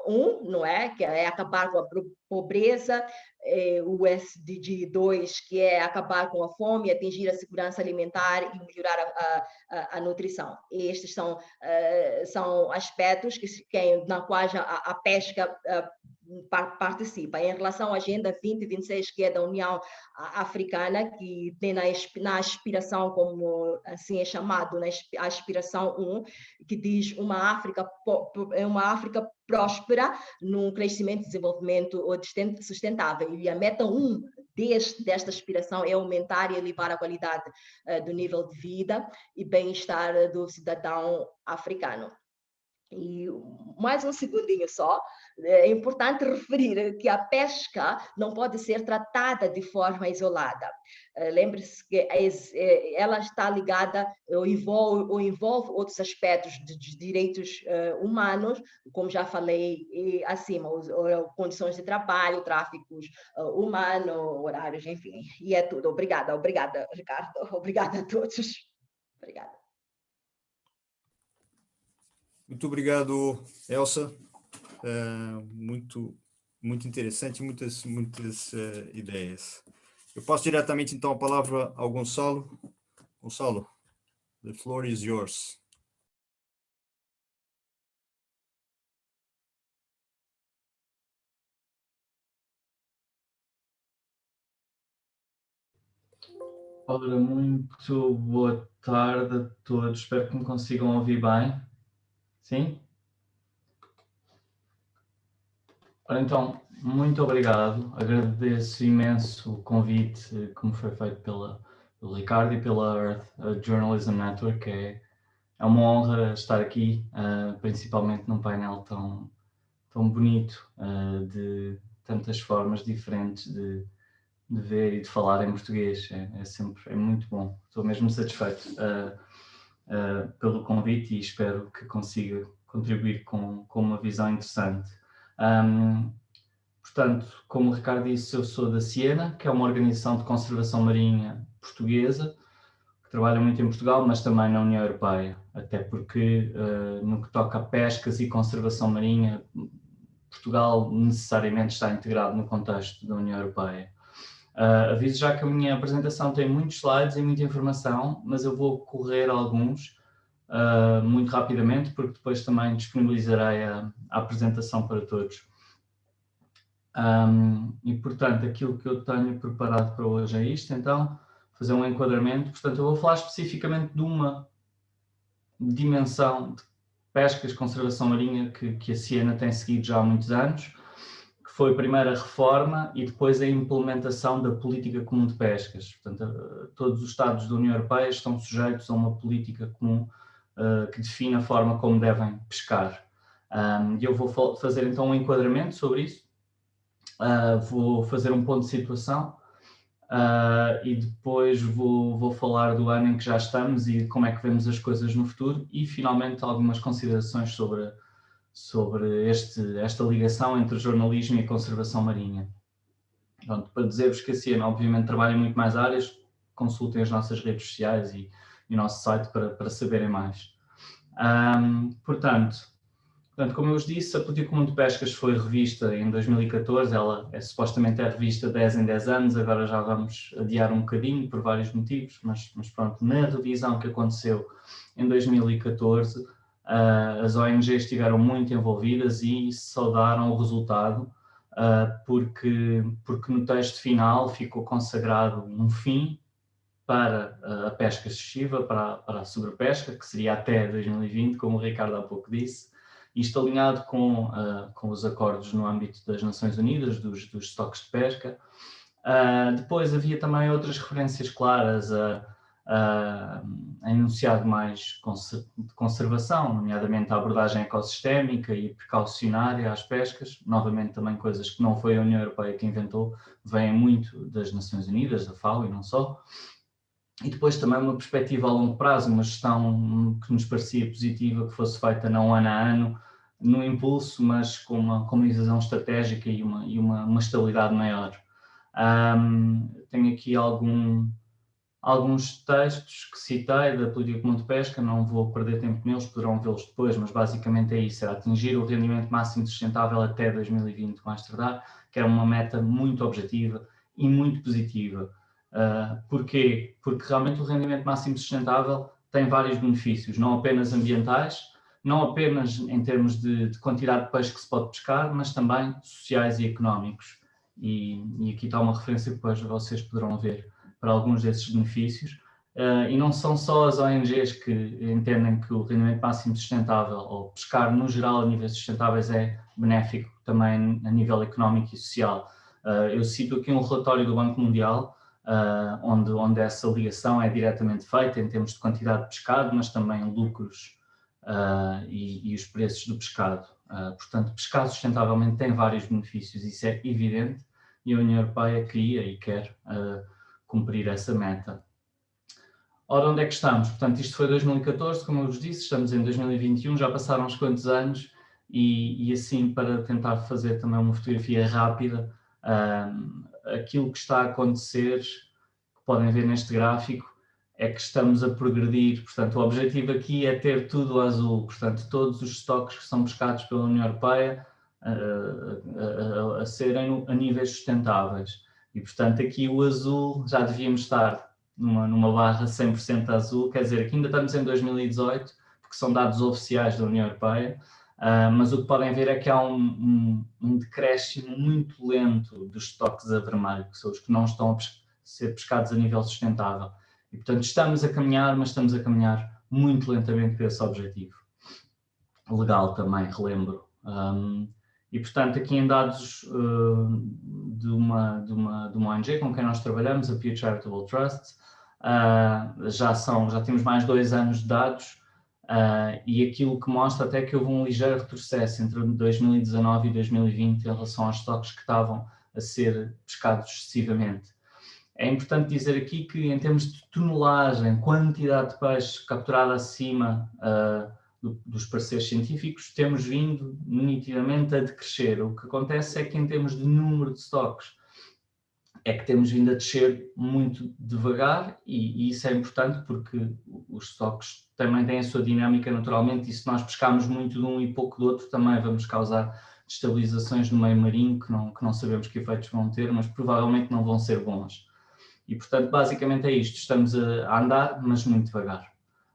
1, não é? Que é acabar com a pobreza, é, o SDG 2, que é acabar com a fome, atingir a segurança alimentar e melhorar a, a, a nutrição. Estes são, uh, são aspectos que, que, na quais a, a pesca uh, participa. Em relação à Agenda 2026, que é da União Africana, que tem na, na aspiração, como assim é chamado, na aspiração 1, que diz uma África, uma África próspera num crescimento e desenvolvimento sustentável. E a meta 1 deste, desta aspiração é aumentar e elevar a qualidade uh, do nível de vida e bem-estar do cidadão africano. E mais um segundinho só, é importante referir que a pesca não pode ser tratada de forma isolada. Eh, lembre-se que eh, ela está ligada ou envolve, ou envolve outros aspectos de, de direitos uh, humanos, como já falei acima, os, condições de trabalho, tráficos uh, humano, horários, enfim, e é tudo. Obrigada, obrigada, Ricardo, obrigada a todos. Obrigada. Muito obrigado, Elsa. Uh, muito muito interessante, muitas, muitas uh, ideias. Eu passo diretamente, então, a palavra ao Gonçalo. Gonçalo, the floor is yours. Ora, muito boa tarde a todos. Espero que me consigam ouvir bem. Sim? Então, muito obrigado. Agradeço imenso o convite que me foi feito pela, pelo Ricardo e pela Earth Journalism Network. É, é uma honra estar aqui, uh, principalmente num painel tão, tão bonito, uh, de tantas formas diferentes de, de ver e de falar em português. É, é sempre é muito bom. Estou mesmo satisfeito uh, pelo convite e espero que consiga contribuir com, com uma visão interessante. Um, portanto, como o Ricardo disse, eu sou da Siena, que é uma organização de conservação marinha portuguesa, que trabalha muito em Portugal, mas também na União Europeia, até porque uh, no que toca a pescas e conservação marinha, Portugal necessariamente está integrado no contexto da União Europeia. Uh, aviso já que a minha apresentação tem muitos slides e muita informação, mas eu vou correr alguns uh, muito rapidamente, porque depois também disponibilizarei a, a apresentação para todos. Um, e, portanto, aquilo que eu tenho preparado para hoje é isto, então, fazer um enquadramento. Portanto, eu vou falar especificamente de uma dimensão de pescas, conservação marinha, que, que a Siena tem seguido já há muitos anos, foi a primeira reforma e depois a implementação da política comum de pescas. Portanto, todos os Estados da União Europeia estão sujeitos a uma política comum uh, que define a forma como devem pescar. Um, eu vou fazer então um enquadramento sobre isso, uh, vou fazer um ponto de situação uh, e depois vou, vou falar do ano em que já estamos e como é que vemos as coisas no futuro e finalmente algumas considerações sobre, sobre este, esta ligação entre jornalismo e conservação marinha. Pronto, para dizer-vos que a Ciena obviamente trabalha em muito mais áreas, consultem as nossas redes sociais e, e o nosso site para, para saberem mais. Um, portanto, Portanto, como eu vos disse, a Política Comum de Pescas foi revista em 2014, ela é, supostamente é revista 10 em 10 anos, agora já vamos adiar um bocadinho por vários motivos, mas, mas pronto, na revisão que aconteceu em 2014, uh, as ONGs estiveram muito envolvidas e saudaram o resultado, uh, porque, porque no texto final ficou consagrado um fim para a pesca excessiva, para, para a sobrepesca, que seria até 2020, como o Ricardo há pouco disse, isto alinhado com, uh, com os acordos no âmbito das Nações Unidas, dos, dos estoques de pesca. Uh, depois havia também outras referências claras a, a, a enunciado mais de conservação, nomeadamente a abordagem ecossistémica e precaucionária às pescas, novamente também coisas que não foi a União Europeia que inventou, vêm muito das Nações Unidas, da FAO e não só. E depois também uma perspectiva a longo prazo, uma gestão que nos parecia positiva, que fosse feita não ano a ano, no impulso, mas com uma, com uma visão estratégica e uma, e uma, uma estabilidade maior. Um, tenho aqui algum, alguns textos que citei da Política Comum de Pesca, não vou perder tempo neles, poderão vê-los depois, mas basicamente é isso, era atingir o rendimento máximo sustentável até 2020 com Amsterdã, que era uma meta muito objetiva e muito positiva. Uh, porquê? Porque realmente o rendimento máximo sustentável tem vários benefícios, não apenas ambientais, não apenas em termos de, de quantidade de peixe que se pode pescar, mas também sociais e económicos. E, e, aqui está uma referência que depois vocês poderão ver para alguns desses benefícios. Uh, e não são só as ONGs que entendem que o rendimento máximo sustentável, ou pescar no geral a níveis sustentáveis, é benéfico também a nível económico e social. Uh, eu cito aqui um relatório do Banco Mundial, uh, onde, onde essa ligação é diretamente feita em termos de quantidade de pescado, mas também lucros uh, e, e, os preços do pescado. Uh, portanto, pescar sustentavelmente tem vários benefícios, isso é evidente, e a União Europeia queria e quer cumprir essa meta. Ora, onde é que estamos? Portanto, isto foi 2014, como eu vos disse, estamos em 2021, já passaram uns quantos anos, e, e assim, para tentar fazer também uma fotografia rápida, aquilo que está a acontecer, que podem ver neste gráfico, é que estamos a progredir. Portanto, o objetivo aqui é ter tudo azul. Portanto, todos os estoques que são pescados pela União Europeia a, a, a, serem a níveis sustentáveis. E, portanto, aqui o azul já devíamos estar numa, numa barra 100% azul, quer dizer, aqui ainda estamos em 2018, porque são dados oficiais da União Europeia, uh, mas o que podem ver é que há um, um, um decréscimo muito lento dos estoques a vermelho, que são os que não estão a ser pescados a nível sustentável. E, portanto, estamos a caminhar, mas estamos a caminhar muito lentamente para esse objetivo. Legal também, relembro. Um, e, portanto, aqui em dados uh, de, uma, de, uma, de uma ONG com quem nós trabalhamos, a Pew Charitable Trust, uh, já, são, já temos mais dois anos de dados uh, e aquilo que mostra até que houve um ligeiro retrocesso entre 2019 e 2020 em relação aos estoques que estavam a ser pescados excessivamente. É importante dizer aqui que em termos de tonelagem, quantidade de peixe capturada acima do, dos pareceres científicos, temos vindo nitidamente a decrescer. O que acontece é que em termos de número de stocks, é que temos vindo a descer muito devagar e, e, isso é importante porque os stocks também têm a sua dinâmica naturalmente e se nós pescarmos muito de um e pouco do outro também vamos causar destabilizações no meio marinho que não, que não sabemos que efeitos vão ter, mas provavelmente não vão ser bons. E portanto basicamente é isto, estamos a, andar mas muito devagar.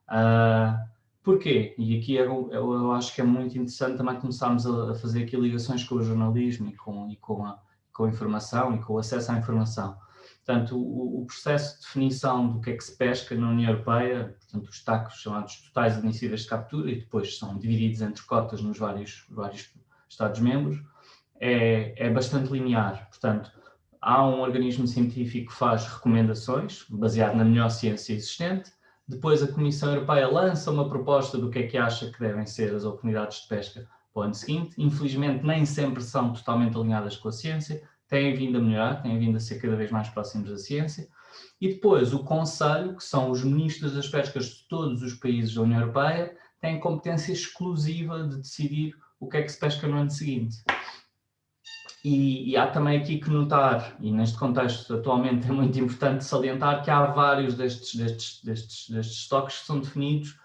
Uh, Porquê? E aqui eu, eu, eu, acho que é muito interessante também começarmos a, a, fazer aqui ligações com o jornalismo e com, e com, a, com a informação e com o acesso à informação. Portanto, o, o, processo de definição do que é que se pesca na União Europeia, portanto, os tacos chamados totais admissíveis de captura e depois são divididos entre cotas nos vários, vários Estados-membros, é, é bastante linear. Portanto, há um organismo científico que faz recomendações, baseado na melhor ciência existente, depois a Comissão Europeia lança uma proposta do que é que acha que devem ser as oportunidades de pesca para o ano seguinte. Infelizmente nem sempre são totalmente alinhadas com a ciência, têm vindo a melhorar, têm vindo a ser cada vez mais próximos da ciência. E depois o Conselho, que são os ministros das pescas de todos os países da União Europeia, tem competência exclusiva de decidir o que é que se pesca no ano seguinte. E, e, há também aqui que notar, e neste contexto atualmente é muito importante salientar que há vários destes, destes, destes, destes estoques que são definidos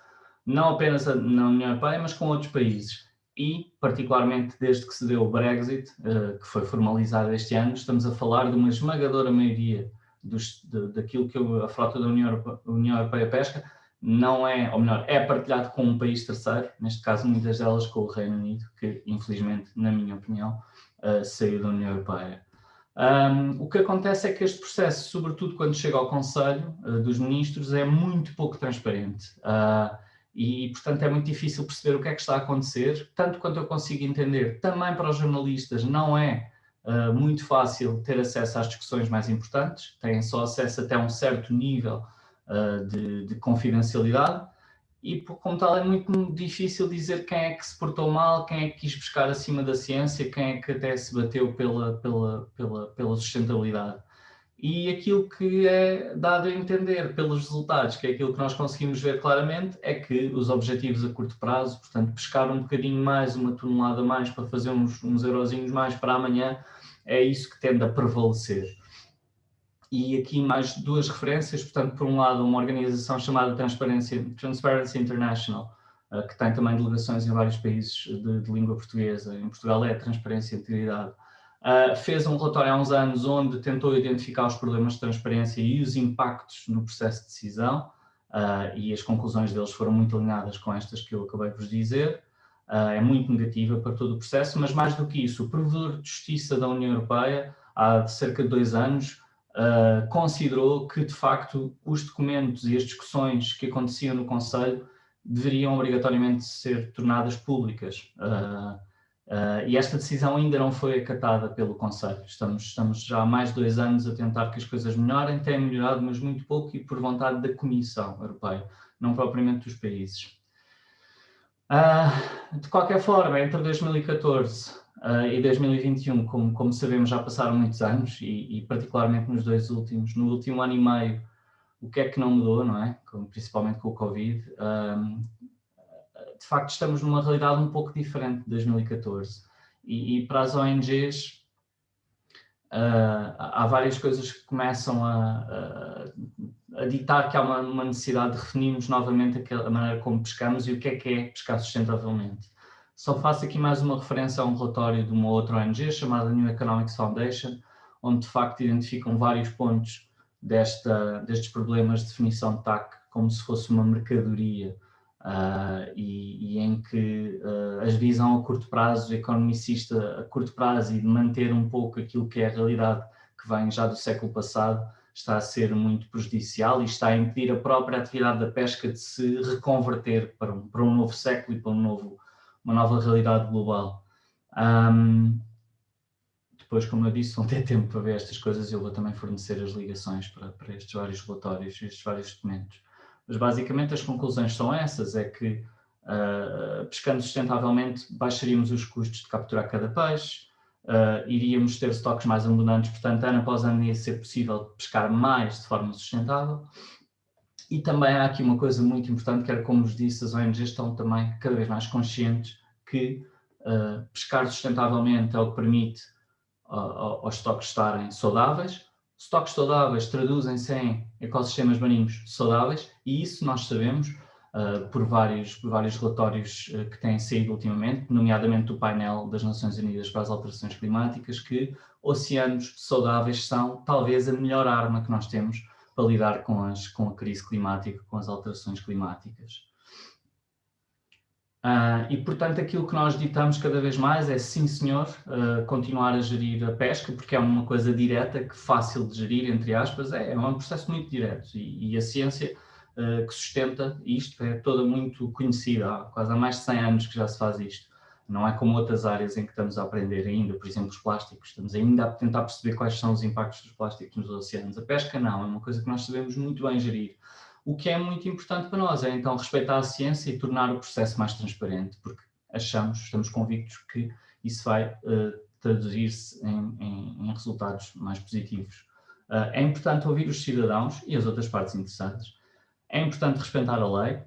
não apenas na União Europeia, mas com outros países. E, particularmente desde que se deu o Brexit, uh, que foi formalizado este ano, estamos a falar de uma esmagadora maioria dos, de, daquilo que a frota da União Europeia, União Europeia pesca, não é, ou melhor, é partilhado com um país terceiro, neste caso muitas delas com o Reino Unido, que infelizmente, na minha opinião, uh, saiu da União Europeia. Um, o que acontece é que este processo, sobretudo quando chega ao Conselho uh, dos Ministros, é muito pouco transparente. Uh, e, portanto, é muito difícil perceber o que é que está a acontecer, tanto quanto eu consigo entender. Também para os jornalistas não é uh, muito fácil ter acesso às discussões mais importantes, têm só acesso até um certo nível de, de confidencialidade, e como tal é muito difícil dizer quem é que se portou mal, quem é que quis buscar acima da ciência, quem é que até se bateu pela, pela, pela, pela sustentabilidade. E aquilo que é dado a entender pelos resultados, que é aquilo que nós conseguimos ver claramente, é que os objetivos a curto prazo, portanto, pescar um bocadinho mais, uma tonelada mais para fazer uns, uns eurozinhos mais para amanhã, é isso que tende a prevalecer e aqui mais duas referências, portanto, por um lado, uma organização chamada Transparency, Transparency International, uh, que tem também delegações em vários países de, de língua portuguesa, em Portugal é Transparência e Integridade, uh, fez um relatório há uns anos onde tentou identificar os problemas de transparência e os impactos no processo de decisão, uh, e as conclusões deles foram muito alinhadas com estas que eu acabei de vos dizer, é muito negativa para todo o processo, mas mais do que isso, o Provedor de Justiça da União Europeia, há cerca de dois anos, uh, considerou que, de facto, os documentos e as discussões que aconteciam no Conselho deveriam obrigatoriamente ser tornadas públicas. Uh, uh, e esta decisão ainda não foi acatada pelo Conselho. Estamos, estamos já há mais de dois anos a tentar que as coisas melhorem, têm melhorado, mas muito pouco e por vontade da Comissão Europeia, não propriamente dos países. Uh, de qualquer forma, entre 2014 Uh, e 2021, como, como sabemos, já passaram muitos anos e, e, particularmente nos dois últimos, no último ano e meio, o que é que não mudou, não é? Com, principalmente com o Covid. Um, de facto, estamos numa realidade um pouco diferente de 2014 e, e para as ONGs uh, há várias coisas que começam a, a ditar que há uma, uma, necessidade de redefinirmos novamente a maneira como pescamos e o que é que é pescar sustentavelmente. Só faço aqui mais uma referência a um relatório de uma outra ONG chamada New Economics Foundation, onde de facto identificam vários pontos desta, destes problemas de definição de TAC como se fosse uma mercadoria uh, e, e, em que uh, a visão a curto prazo, economicista a curto prazo e de manter um pouco aquilo que é a realidade que vem já do século passado, está a ser muito prejudicial e está a impedir a própria atividade da pesca de se reconverter para um, para um novo século e para um novo, uma nova realidade global. Um, depois, como eu disse, vão ter tempo para ver estas coisas e eu vou também fornecer as ligações para, para estes vários relatórios, estes vários documentos. Mas basicamente as conclusões são essas, é que uh, pescando sustentavelmente baixaríamos os custos de capturar cada peixe, uh, iríamos ter estoques mais abundantes, portanto ano após ano ia ser possível pescar mais de forma sustentável. E também há aqui uma coisa muito importante, que era como vos disse, as ONGs estão também cada vez mais conscientes que uh, pescar sustentavelmente é o que permite aos estoques estarem saudáveis, Estoques saudáveis traduzem-se em ecossistemas marinhos saudáveis e isso nós sabemos uh, por, vários, por vários relatórios uh, que têm saído ultimamente, nomeadamente do painel das Nações Unidas para as Alterações Climáticas, que oceanos saudáveis são talvez a melhor arma que nós temos para lidar com, as, com a crise climática, com as alterações climáticas. Uh, e, portanto, aquilo que nós ditamos cada vez mais é, sim senhor, uh, continuar a gerir a pesca, porque é uma coisa direta, que fácil de gerir, entre aspas, é, é um processo muito direto. E, e a ciência uh, que sustenta isto é toda muito conhecida, há quase há mais de 100 anos que já se faz isto. Não é como outras áreas em que estamos a aprender ainda, por exemplo, os plásticos, estamos ainda a tentar perceber quais são os impactos dos plásticos nos oceanos. A pesca não, é uma coisa que nós sabemos muito bem gerir. O que é muito importante para nós é então respeitar a ciência e tornar o processo mais transparente, porque achamos, estamos convictos que isso vai uh, traduzir-se em, em, em, resultados mais positivos. Uh, é importante ouvir os cidadãos e as outras partes interessantes. É importante respeitar a lei,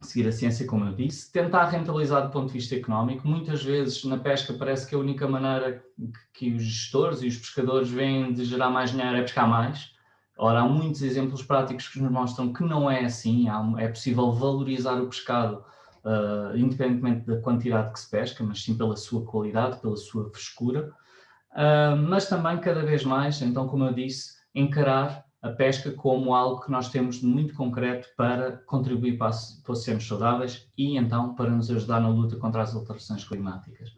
seguir a ciência, como eu disse, tentar rentabilizar do ponto de vista económico. Muitas vezes na pesca parece que a única maneira que os gestores e os pescadores veem de gerar mais dinheiro é pescar mais. Ora, há muitos exemplos práticos que nos mostram que não é assim, é possível valorizar o pescado uh, independentemente da quantidade que se pesca, mas sim pela sua qualidade, pela sua frescura, uh, mas também cada vez mais, então como eu disse, encarar a pesca como algo que nós temos muito concreto para contribuir para, para oceanos saudáveis e então para nos ajudar na luta contra as alterações climáticas.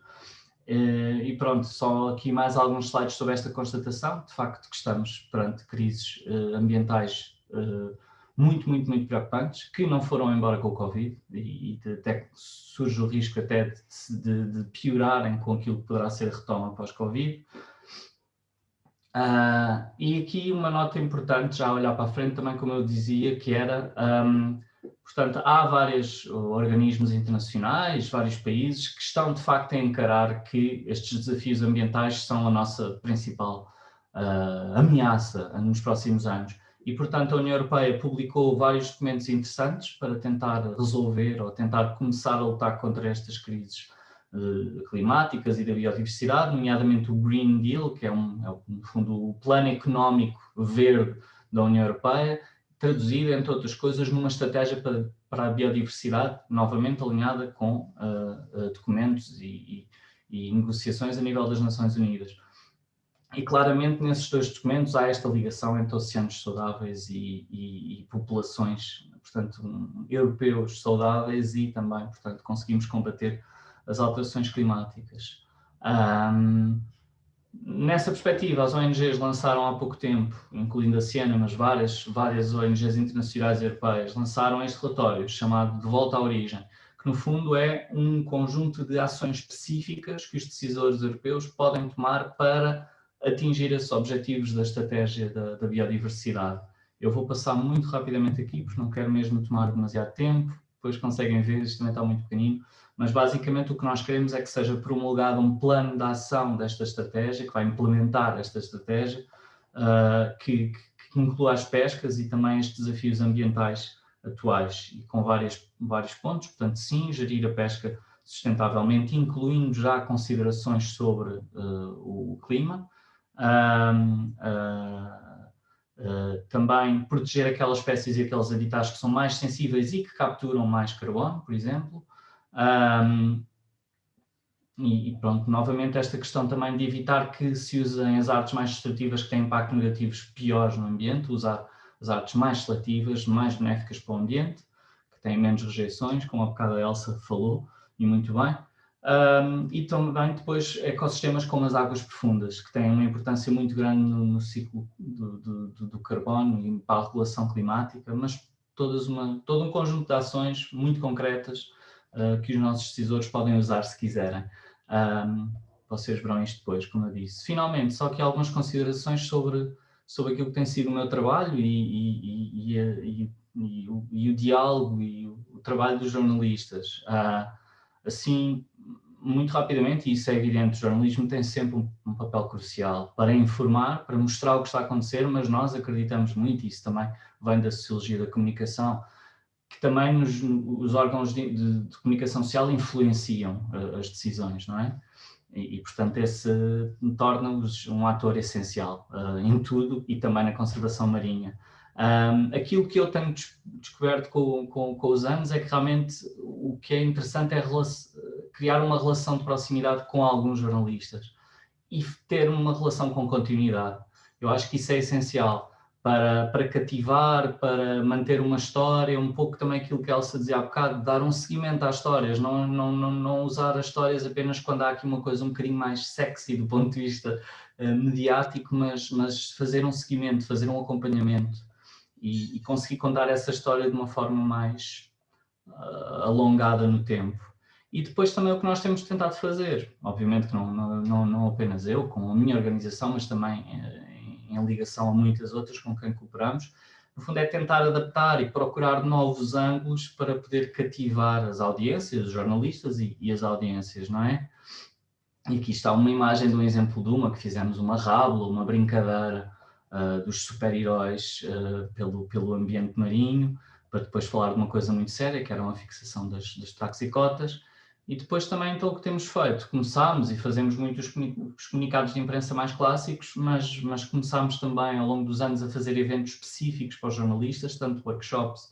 Eh, e pronto, só aqui mais alguns slides sobre esta constatação, de facto que estamos perante crises eh, ambientais eh, muito, muito, muito preocupantes, que não foram embora com o Covid e, até surge o risco até de, de, de, piorarem com aquilo que poderá ser retoma pós-Covid. Uh, e aqui uma nota importante, já a olhar para a frente também, como eu dizia, que era um, Portanto, há vários organismos internacionais, vários países que estão de facto a encarar que estes desafios ambientais são a nossa principal uh, ameaça nos próximos anos. E, portanto, a União Europeia publicou vários documentos interessantes para tentar resolver ou tentar começar a lutar contra estas crises climáticas e da biodiversidade, nomeadamente o Green Deal, que é, um, é, no fundo, o plano económico verde da União Europeia, traduzida, entre outras coisas, numa estratégia para, para a biodiversidade, novamente alinhada com uh, uh, documentos e, e, e, negociações a nível das Nações Unidas. E claramente nesses dois documentos há esta ligação entre oceanos saudáveis e, e populações, portanto, europeus saudáveis e também, portanto, conseguimos combater as alterações climáticas. Um, Nessa perspectiva, as ONGs lançaram há pouco tempo, incluindo a Siena, mas várias, várias ONGs internacionais e europeias, lançaram este relatório chamado De Volta à Origem, que no fundo é um conjunto de ações específicas que os decisores europeus podem tomar para atingir esses objetivos da estratégia da, da biodiversidade. Eu vou passar muito rapidamente aqui, porque não quero mesmo tomar demasiado tempo, depois conseguem ver, isto também está muito pequenino, mas basicamente o que nós queremos é que seja promulgado um plano de ação desta estratégia, que vai implementar esta estratégia, uh, que, que, inclua as pescas e também estes desafios ambientais atuais, e com várias, vários pontos, portanto sim, gerir a pesca sustentavelmente, incluindo já considerações sobre uh, o clima, uh, também proteger aquelas espécies e aqueles habitats que são mais sensíveis e que capturam mais carbono, por exemplo, um, e, pronto, novamente esta questão também de evitar que se usem as artes mais destrutivas que têm impacto negativos piores no ambiente, usar as artes mais seletivas, mais benéficas para o ambiente, que têm menos rejeições, como a bocado a Elsa falou, e muito bem. Um, e também depois ecossistemas como as águas profundas, que têm uma importância muito grande no, no ciclo do, do, do, carbono e para a regulação climática, mas todas uma, todo um conjunto de ações muito concretas uh, que os nossos decisores podem usar se quiserem. Um, vocês verão isto depois, como eu disse. Finalmente, só que algumas considerações sobre, sobre aquilo que tem sido o meu trabalho e, e, e, e o, o, diálogo e o, o, trabalho dos jornalistas. Uh, assim, muito rapidamente, e isso é evidente, o jornalismo tem sempre um, um, papel crucial para informar, para mostrar o que está a acontecer, mas nós acreditamos muito, e isso também vem da sociologia da comunicação, que também nos, os órgãos de, de, de, comunicação social influenciam uh, as decisões, não é? E, e portanto, esse torna-os um ator essencial uh, em tudo e também na conservação marinha. Um, aquilo que eu tenho descoberto com, com, com, os anos é que realmente o que é interessante é criar uma relação de proximidade com alguns jornalistas e ter uma relação com continuidade. Eu acho que isso é essencial para, para cativar, para manter uma história, um pouco também aquilo que a Elsa dizia há bocado, dar um seguimento às histórias, não, não, não, não usar as histórias apenas quando há aqui uma coisa um bocadinho mais sexy do ponto de vista uh, mediático, mas, mas fazer um seguimento, fazer um acompanhamento e, e conseguir contar essa história de uma forma mais uh, alongada no tempo. E depois também o que nós temos tentado fazer, obviamente que não, não, não apenas eu, com a minha organização, mas também em, em ligação a muitas outras com quem cooperamos, no fundo é tentar adaptar e procurar novos ângulos para poder cativar as audiências, os jornalistas e, e as audiências, não é? E aqui está uma imagem de um exemplo de uma, que fizemos uma rábula, uma brincadeira, uh, dos super-heróis uh, pelo, pelo ambiente marinho, para depois falar de uma coisa muito séria, que era uma fixação das, das taxicotas. E depois também então o que temos feito, começámos e fazemos muitos os comunicados de imprensa mais clássicos, mas, mas começámos também ao longo dos anos a fazer eventos específicos para os jornalistas, tanto workshops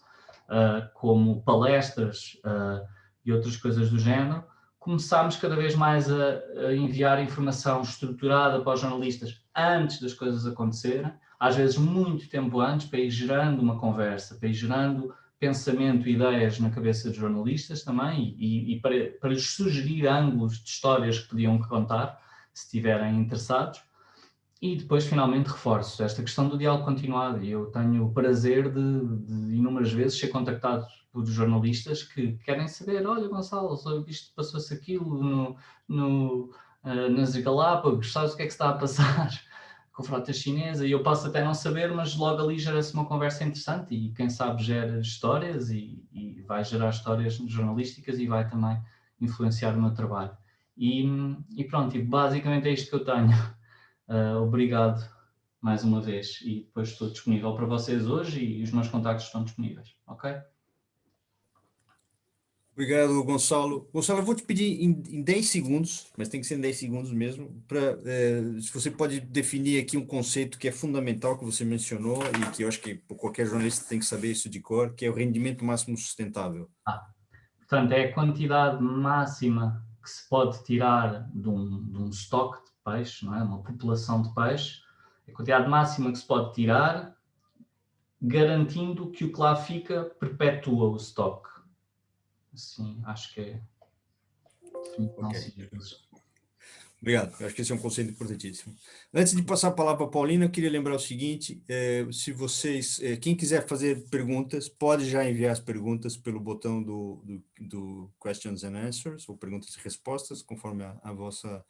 uh, como palestras uh, e outras coisas do género. Começámos cada vez mais a, a enviar informação estruturada para os jornalistas antes das coisas acontecerem, às vezes muito tempo antes, para ir gerando uma conversa, para ir gerando pensamento, ideias na cabeça dos jornalistas também e, e para, para lhes sugerir ângulos de histórias que podiam contar, se estiverem interessados. E depois, finalmente, reforço esta questão do diálogo continuado. E eu tenho o prazer de, de inúmeras vezes ser contactado por jornalistas que querem saber, olha Gonçalo, isto passou-se aquilo no, no, uh, nas Galápagos, sabes o que é que está a passar? Com frota chinesa e eu posso até não saber, mas logo ali gera-se uma conversa interessante e quem sabe gera histórias e, e, vai gerar histórias jornalísticas e vai também influenciar o meu trabalho. E, e pronto, e basicamente é isto que eu tenho. Uh, obrigado mais uma vez e depois estou disponível para vocês hoje e os meus contactos estão disponíveis, ok? Obrigado, Gonçalo. Gonçalo, eu vou te pedir em, em 10 segundos, mas tem que ser em 10 segundos mesmo, para é, se você pode definir aqui um conceito que é fundamental, que você mencionou, e que eu acho que qualquer jornalista tem que saber isso de cor, que é o rendimento máximo sustentável. Ah, portanto, é a quantidade máxima que se pode tirar de um, de um estoque de peixe, não é? uma população de peixe, a quantidade máxima que se pode tirar, garantindo que o que lá fica perpetua o estoque. Sim, acho que é. Okay. Obrigado, eu acho que esse é um conceito importantíssimo. Antes de passar a palavra para a Paulina, eu queria lembrar o seguinte, é, se vocês, é, quem quiser fazer perguntas, pode já enviar as perguntas pelo botão do, do, do Questions and Answers, ou perguntas e respostas, conforme a, a vossa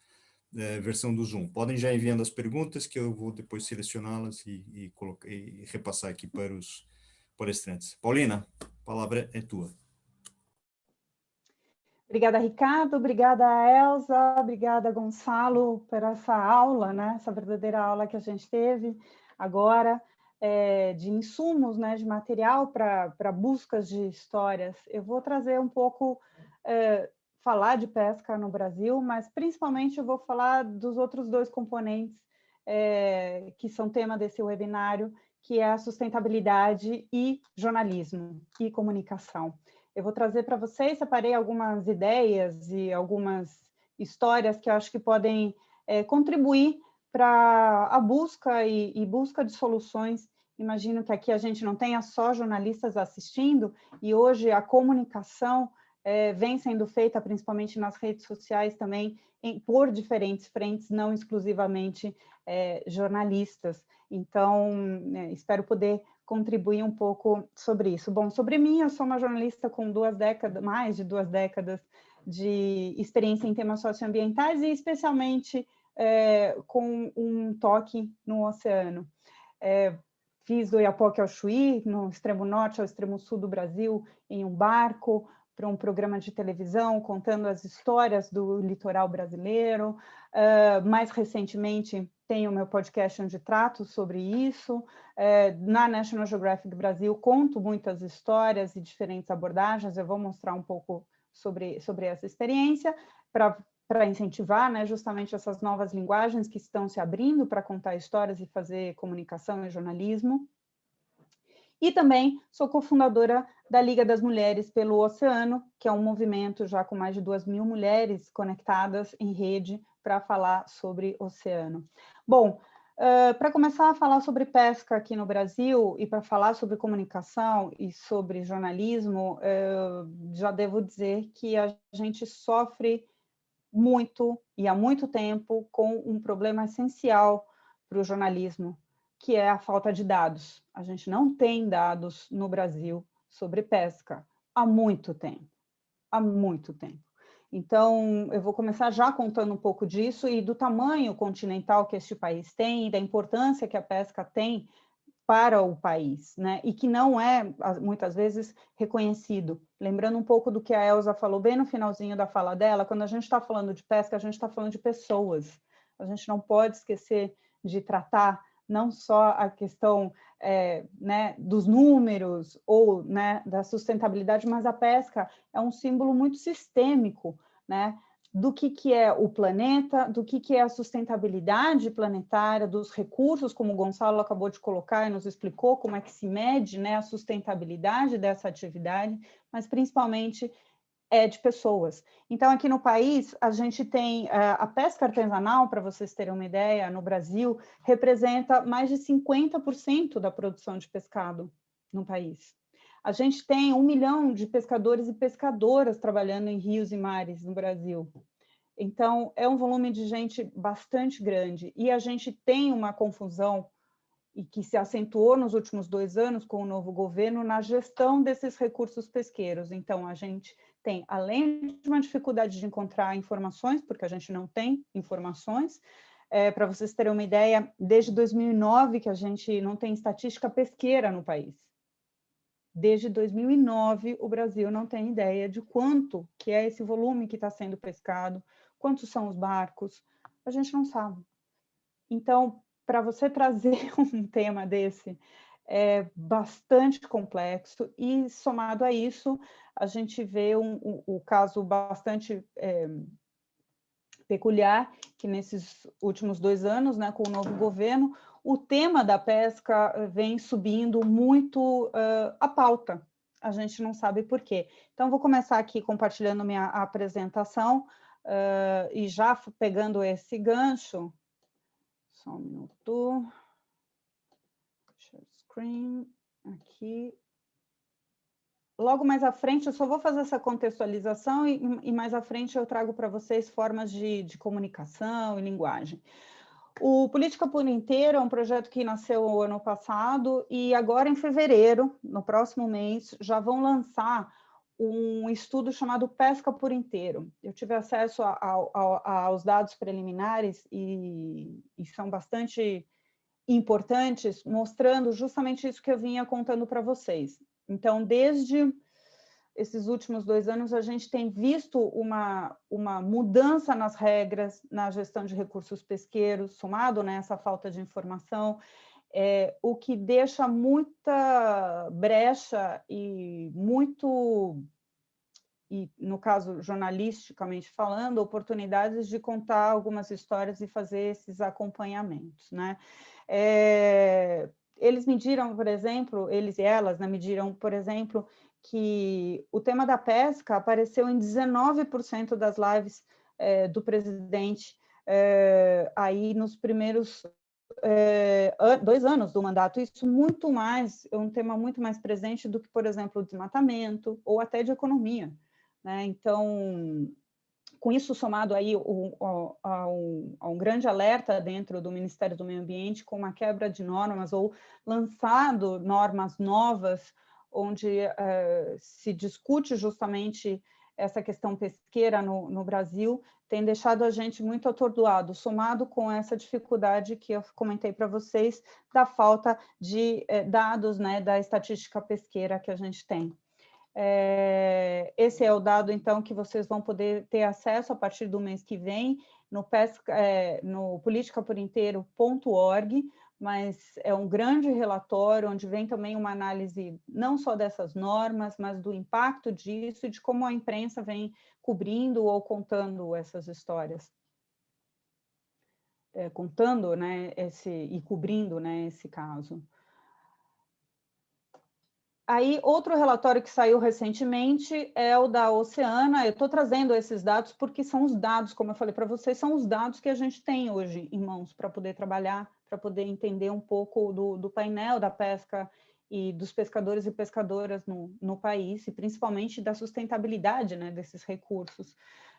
é, versão do Zoom. Podem já enviando as perguntas, que eu vou depois selecioná-las e, e, e repassar aqui para os palestrantes. Paulina, a palavra é tua. Obrigada, Ricardo. Obrigada, Elza. Obrigada, Gonçalo, por essa aula, né? essa verdadeira aula que a gente teve agora, é, de insumos, né? de material para buscas de histórias. Eu vou trazer um pouco, é, falar de pesca no Brasil, mas principalmente eu vou falar dos outros dois componentes é, que são tema desse webinário, que é a sustentabilidade e jornalismo e comunicação. Eu vou trazer para vocês, separei algumas ideias e algumas histórias que acho que podem é, contribuir para a busca e, e busca de soluções imagino que aqui a gente não tenha só jornalistas assistindo, e hoje a comunicação é, vem sendo feita principalmente nas redes sociais também, em, por diferentes frentes, não exclusivamente é, jornalistas. Então, é, espero poder contribuir um pouco sobre isso. Bom, sobre mim, eu sou uma jornalista com duas décadas, mais de duas décadas de experiência em temas socioambientais e especialmente é, com um toque no oceano. É, fiz do Iapoque ao Chuí, no extremo norte ao extremo sul do Brasil, em um barco, para um programa de televisão contando as histórias do litoral brasileiro. Uh, mais recentemente, tenho meu podcast onde trato sobre isso. Uh, na National Geographic Brasil, conto muitas histórias e diferentes abordagens. Eu vou mostrar um pouco sobre, sobre essa experiência para incentivar né, justamente essas novas linguagens que estão se abrindo para contar histórias e fazer comunicação e jornalismo. E também sou cofundadora da Liga das Mulheres pelo Oceano, que é um movimento já com mais de duas mil mulheres conectadas em rede para falar sobre oceano. Bom, uh, para começar a falar sobre pesca aqui no Brasil e para falar sobre comunicação e sobre jornalismo, uh, já devo dizer que a gente sofre muito e há muito tempo com um problema essencial para o jornalismo, que é a falta de dados. A gente não tem dados no Brasil sobre pesca há muito tempo, há muito tempo. Então, eu vou começar já contando um pouco disso e do tamanho continental que este país tem da importância que a pesca tem para o país, né? E que não é, muitas vezes, reconhecido. Lembrando um pouco do que a Elsa falou bem no finalzinho da fala dela, quando a gente está falando de pesca, a gente está falando de pessoas. A gente não pode esquecer de tratar não só a questão é, né, dos números ou né, da sustentabilidade, mas a pesca é um símbolo muito sistêmico, né, do que, que é o planeta, do que, que é a sustentabilidade planetária, dos recursos, como o Gonçalo acabou de colocar e nos explicou como é que se mede né, a sustentabilidade dessa atividade, mas principalmente é de pessoas. Então, aqui no país, a gente tem uh, a pesca artesanal, para vocês terem uma ideia, no Brasil, representa mais de 50% da produção de pescado no país. A gente tem um milhão de pescadores e pescadoras trabalhando em rios e mares no Brasil. Então, é um volume de gente bastante grande. E a gente tem uma confusão e que se acentuou nos últimos dois anos com o novo governo na gestão desses recursos pesqueiros. Então, a gente tem, além de uma dificuldade de encontrar informações, porque a gente não tem informações, é, para vocês terem uma ideia, desde 2009 que a gente não tem estatística pesqueira no país. Desde 2009, o Brasil não tem ideia de quanto que é esse volume que está sendo pescado, quantos são os barcos, a gente não sabe. Então, para você trazer um tema desse é bastante complexo e, somado a isso, a gente vê um, um, um caso bastante é, peculiar, que nesses últimos dois anos, né, com o novo governo, o tema da pesca vem subindo muito uh, a pauta. A gente não sabe por quê. Então, vou começar aqui compartilhando minha apresentação uh, e já pegando esse gancho. Só um minuto aqui. Logo mais à frente, eu só vou fazer essa contextualização e, e mais à frente eu trago para vocês formas de, de comunicação e linguagem. O Política por Inteiro é um projeto que nasceu ano passado e agora em fevereiro, no próximo mês, já vão lançar um estudo chamado Pesca por Inteiro. Eu tive acesso a, a, a, aos dados preliminares e, e são bastante importantes, mostrando justamente isso que eu vinha contando para vocês. Então, desde esses últimos dois anos, a gente tem visto uma, uma mudança nas regras na gestão de recursos pesqueiros, somado né, falta de informação, é, o que deixa muita brecha e muito, e no caso jornalisticamente falando, oportunidades de contar algumas histórias e fazer esses acompanhamentos, né? É, eles mediram, por exemplo, eles e elas né, mediram, por exemplo, que o tema da pesca apareceu em 19% das lives é, do presidente é, aí nos primeiros é, dois anos do mandato, isso muito mais, é um tema muito mais presente do que, por exemplo, o desmatamento ou até de economia. Né? Então, com isso somado aí a, um, a um grande alerta dentro do Ministério do Meio Ambiente com uma quebra de normas ou lançado normas novas onde uh, se discute justamente essa questão pesqueira no, no, Brasil, tem deixado a gente muito atordoado, somado com essa dificuldade que eu comentei para vocês, da falta de eh, dados né, da estatística pesqueira que a gente tem. É, esse é o dado, então, que vocês vão poder ter acesso a partir do mês que vem no, pesca, é, no politicaporinteiro.org, mas é um grande relatório onde vem também uma análise não só dessas normas, mas do impacto disso e de como a imprensa vem cobrindo ou contando essas histórias. É, contando né, esse, e cobrindo né, esse caso. Aí, outro relatório que saiu recentemente é o da Oceana. Eu estou trazendo esses dados porque são os dados, como eu falei para vocês, são os dados que a gente tem hoje em mãos para poder trabalhar, para poder entender um pouco do, do, painel da pesca e dos pescadores e pescadoras no, no país, e principalmente da sustentabilidade né, desses recursos.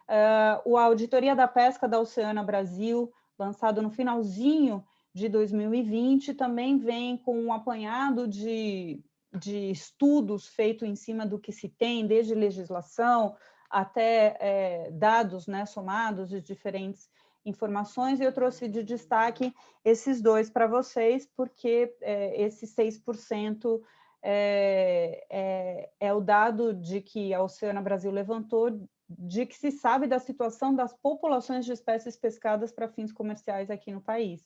Uh, o Auditoria da Pesca da Oceana Brasil, lançado no finalzinho de 2020, também vem com um apanhado de de estudos feitos em cima do que se tem, desde legislação até é, dados né, somados de diferentes informações, e eu trouxe de destaque esses dois para vocês, porque é, esse 6% é, é, é o dado de que a Oceana Brasil levantou, de que se sabe da situação das populações de espécies pescadas para fins comerciais aqui no país.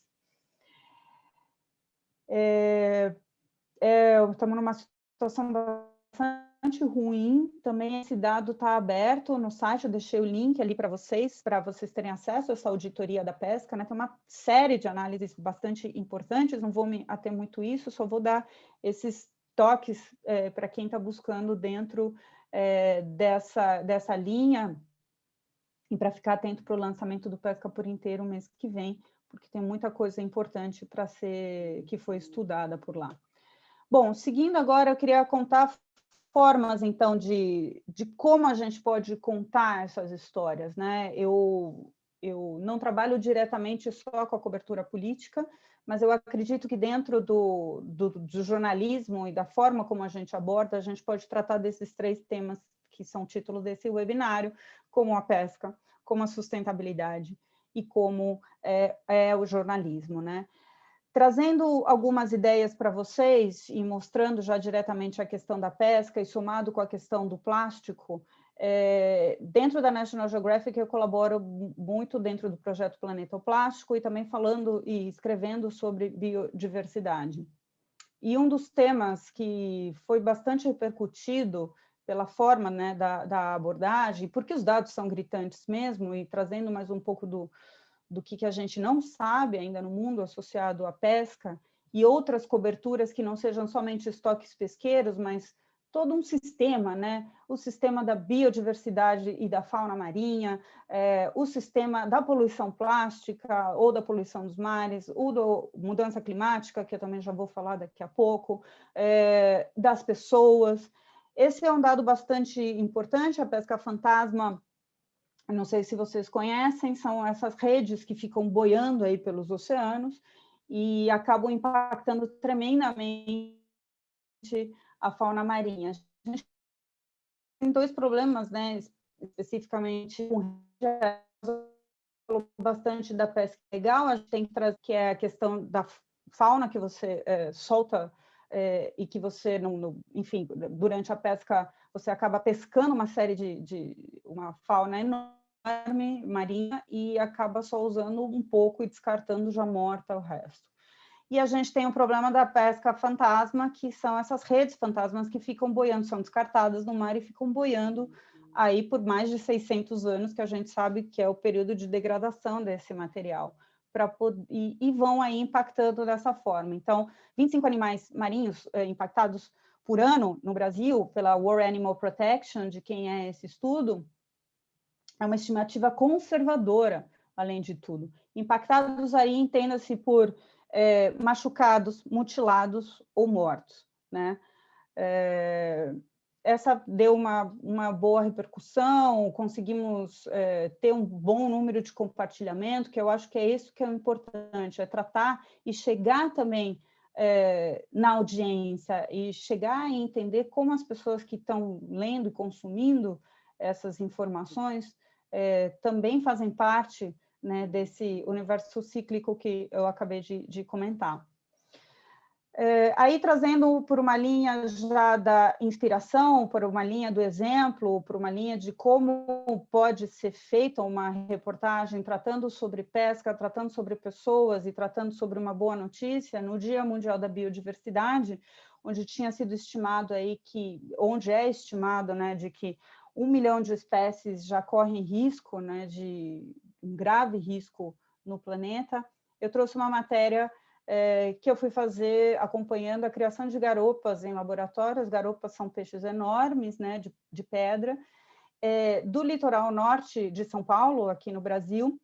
É, é, estamos numa situação bastante ruim, também esse dado está aberto no site, eu deixei o link ali para vocês, para vocês terem acesso a essa auditoria da pesca, né? tem uma série de análises bastante importantes, não vou me ater muito isso, só vou dar esses toques é, para quem está buscando dentro é, dessa, dessa linha, e para ficar atento para o lançamento do Pesca por Inteiro mês que vem, porque tem muita coisa importante para ser, que foi estudada por lá. Bom, seguindo agora, eu queria contar formas, então, de, de como a gente pode contar essas histórias, né? Eu, eu não trabalho diretamente só com a cobertura política, mas eu acredito que dentro do, do, do, jornalismo e da forma como a gente aborda, a gente pode tratar desses três temas que são título desse webinário, como a pesca, como a sustentabilidade e como é, é o jornalismo, né? Trazendo algumas ideias para vocês e mostrando já diretamente a questão da pesca e somado com a questão do plástico, é, dentro da National Geographic eu colaboro muito dentro do projeto Planeta Plástico e também falando e escrevendo sobre biodiversidade. E um dos temas que foi bastante repercutido pela forma né, da, da abordagem, porque os dados são gritantes mesmo, e trazendo mais um pouco do, do que, que a gente não sabe ainda no mundo associado à pesca e outras coberturas que não sejam somente estoques pesqueiros, mas todo um sistema, né? o sistema da biodiversidade e da fauna marinha, é, o sistema da poluição plástica ou da poluição dos mares, o da mudança climática, que eu também já vou falar daqui a pouco, é, das pessoas. Esse é um dado bastante importante, a pesca fantasma não sei se vocês conhecem, são essas redes que ficam boiando aí pelos oceanos e acabam impactando tremendamente a fauna marinha. A gente tem dois problemas, né, especificamente bastante da pesca legal, a gente tem que trazer que é a questão da fauna que você é, solta é, e que você, não, no, enfim, durante a pesca você acaba pescando uma série de, de uma fauna enorme marinha e acaba só usando um pouco e descartando já morta o resto. E a gente tem o problema da pesca fantasma, que são essas redes fantasmas que ficam boiando, são descartadas no mar e ficam boiando aí por mais de 600 anos, que a gente sabe que é o período de degradação desse material. Poder, e, e, vão aí impactando dessa forma. Então, 25 animais marinhos eh, impactados por ano no Brasil pela World Animal Protection, de quem é esse estudo, é uma estimativa conservadora, além de tudo. Impactados aí entenda-se por é, machucados, mutilados ou mortos, né? É, essa deu uma, uma boa repercussão, conseguimos é, ter um bom número de compartilhamento, que eu acho que é isso que é importante, é tratar e chegar também é, na audiência e chegar e entender como as pessoas que estão lendo e consumindo essas informações é, também fazem parte né, desse universo cíclico que eu acabei de, de comentar. É, aí trazendo por uma linha já da inspiração, por uma linha do exemplo, por uma linha de como pode ser feita uma reportagem tratando sobre pesca, tratando sobre pessoas e tratando sobre uma boa notícia, no Dia Mundial da Biodiversidade, onde tinha sido estimado aí que, onde é estimado, né, de que um milhão de espécies já correm risco, né, de um grave risco no planeta, eu trouxe uma matéria é, que eu fui fazer acompanhando a criação de garopas em laboratórios. Garopas são peixes enormes, né, de, de pedra, é, do litoral norte de São Paulo, aqui no Brasil,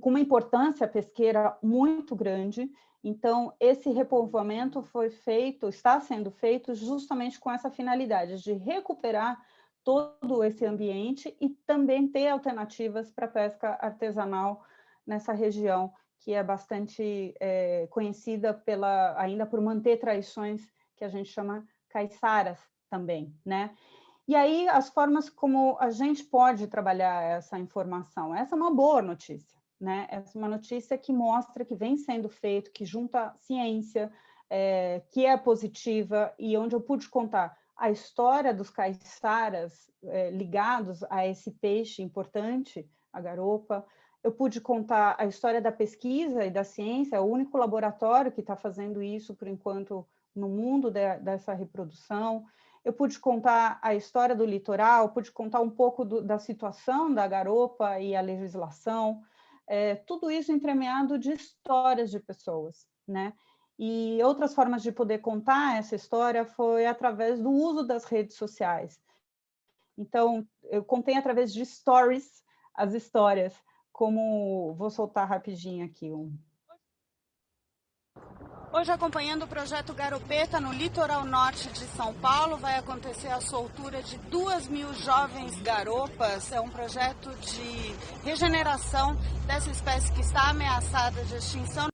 com uma importância pesqueira muito grande. Então, esse repovoamento foi feito, está sendo feito justamente com essa finalidade de recuperar todo esse ambiente e também ter alternativas para pesca artesanal nessa região que é bastante é, conhecida pela, ainda por manter tradições que a gente chama caiçaras também, né? E aí, as formas como a gente pode trabalhar essa informação. Essa é uma boa notícia, né? Essa é uma notícia que mostra que vem sendo feito, que junta ciência, é, que é positiva, e onde eu pude contar a história dos caiçaras é, ligados a esse peixe importante, a garopa, eu pude contar a história da pesquisa e da ciência, é o único laboratório que está fazendo isso, por enquanto, no mundo de, dessa reprodução. Eu pude contar a história do litoral, pude contar um pouco do, da situação da garopa e a legislação, é, tudo isso entremeado de histórias de pessoas, né? E outras formas de poder contar essa história foi através do uso das redes sociais. Então, eu contei através de stories as histórias, como vou soltar rapidinho aqui um. Hoje, acompanhando o projeto Garopeta no litoral norte de São Paulo, vai acontecer a soltura de duas mil jovens garopas. É um projeto de regeneração dessa espécie que está ameaçada de extinção.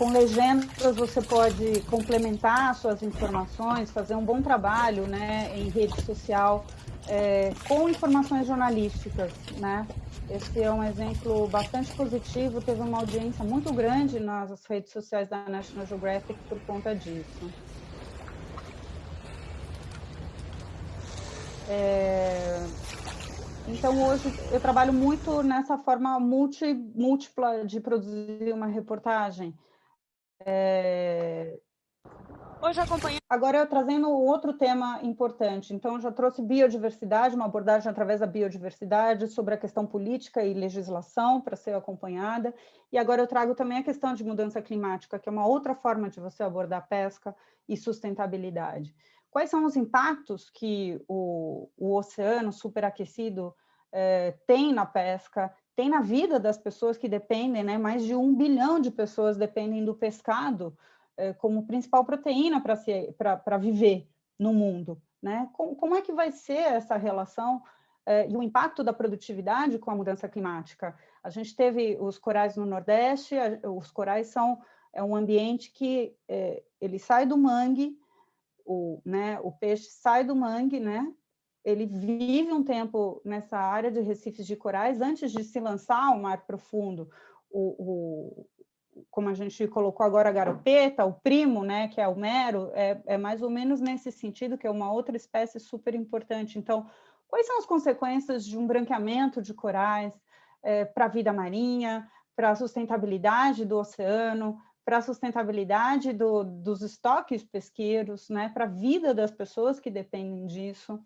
Com legendas você pode complementar suas informações, fazer um bom trabalho né, em rede social é, com informações jornalísticas, né? Esse é um exemplo bastante positivo, teve uma audiência muito grande nas redes sociais da National Geographic por conta disso. É... Então, hoje eu trabalho muito nessa forma multi, múltipla de produzir uma reportagem. É... Hoje acompanhando. Agora eu trazendo outro tema importante. Então, já trouxe biodiversidade, uma abordagem através da biodiversidade sobre a questão política e legislação para ser acompanhada. E agora eu trago também a questão de mudança climática, que é uma outra forma de você abordar pesca e sustentabilidade. Quais são os impactos que o, o oceano superaquecido eh, tem na pesca, tem na vida das pessoas que dependem, né? mais de um bilhão de pessoas dependem do pescado é, como principal proteína para viver no mundo. Né? Como, como, é que vai ser essa relação é, e o impacto da produtividade com a mudança climática? A gente teve os corais no Nordeste, os corais são é um ambiente que é, ele sai do mangue, o, né, o peixe sai do mangue, né, ele vive um tempo nessa área de recifes de corais antes de se lançar ao mar profundo. O, como a gente colocou agora a garopeta, o primo, né, que é o mero, é, é mais ou menos nesse sentido, que é uma outra espécie super importante. Então, quais são as consequências de um branqueamento de corais é, para a vida marinha, para a sustentabilidade do oceano, para a sustentabilidade do, dos estoques pesqueiros, né, para a vida das pessoas que dependem disso.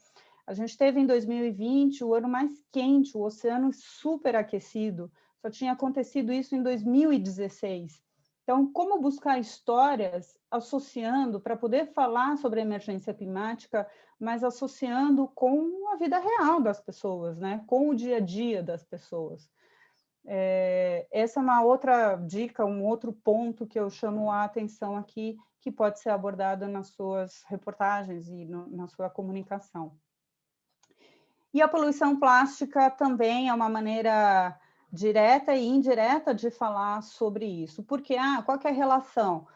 A gente teve em 2020 o ano mais quente, o oceano super aquecido, só tinha acontecido isso em 2016. Então, como buscar histórias associando, para poder falar sobre a emergência climática, mas associando com a vida real das pessoas, né? com o dia a dia das pessoas. É, essa é uma outra dica, um outro ponto que eu chamo a atenção aqui, que pode ser abordado nas suas reportagens e no, na sua comunicação. E a poluição plástica também é uma maneira direta e indireta de falar sobre isso. Porque, ah, qual é a relação?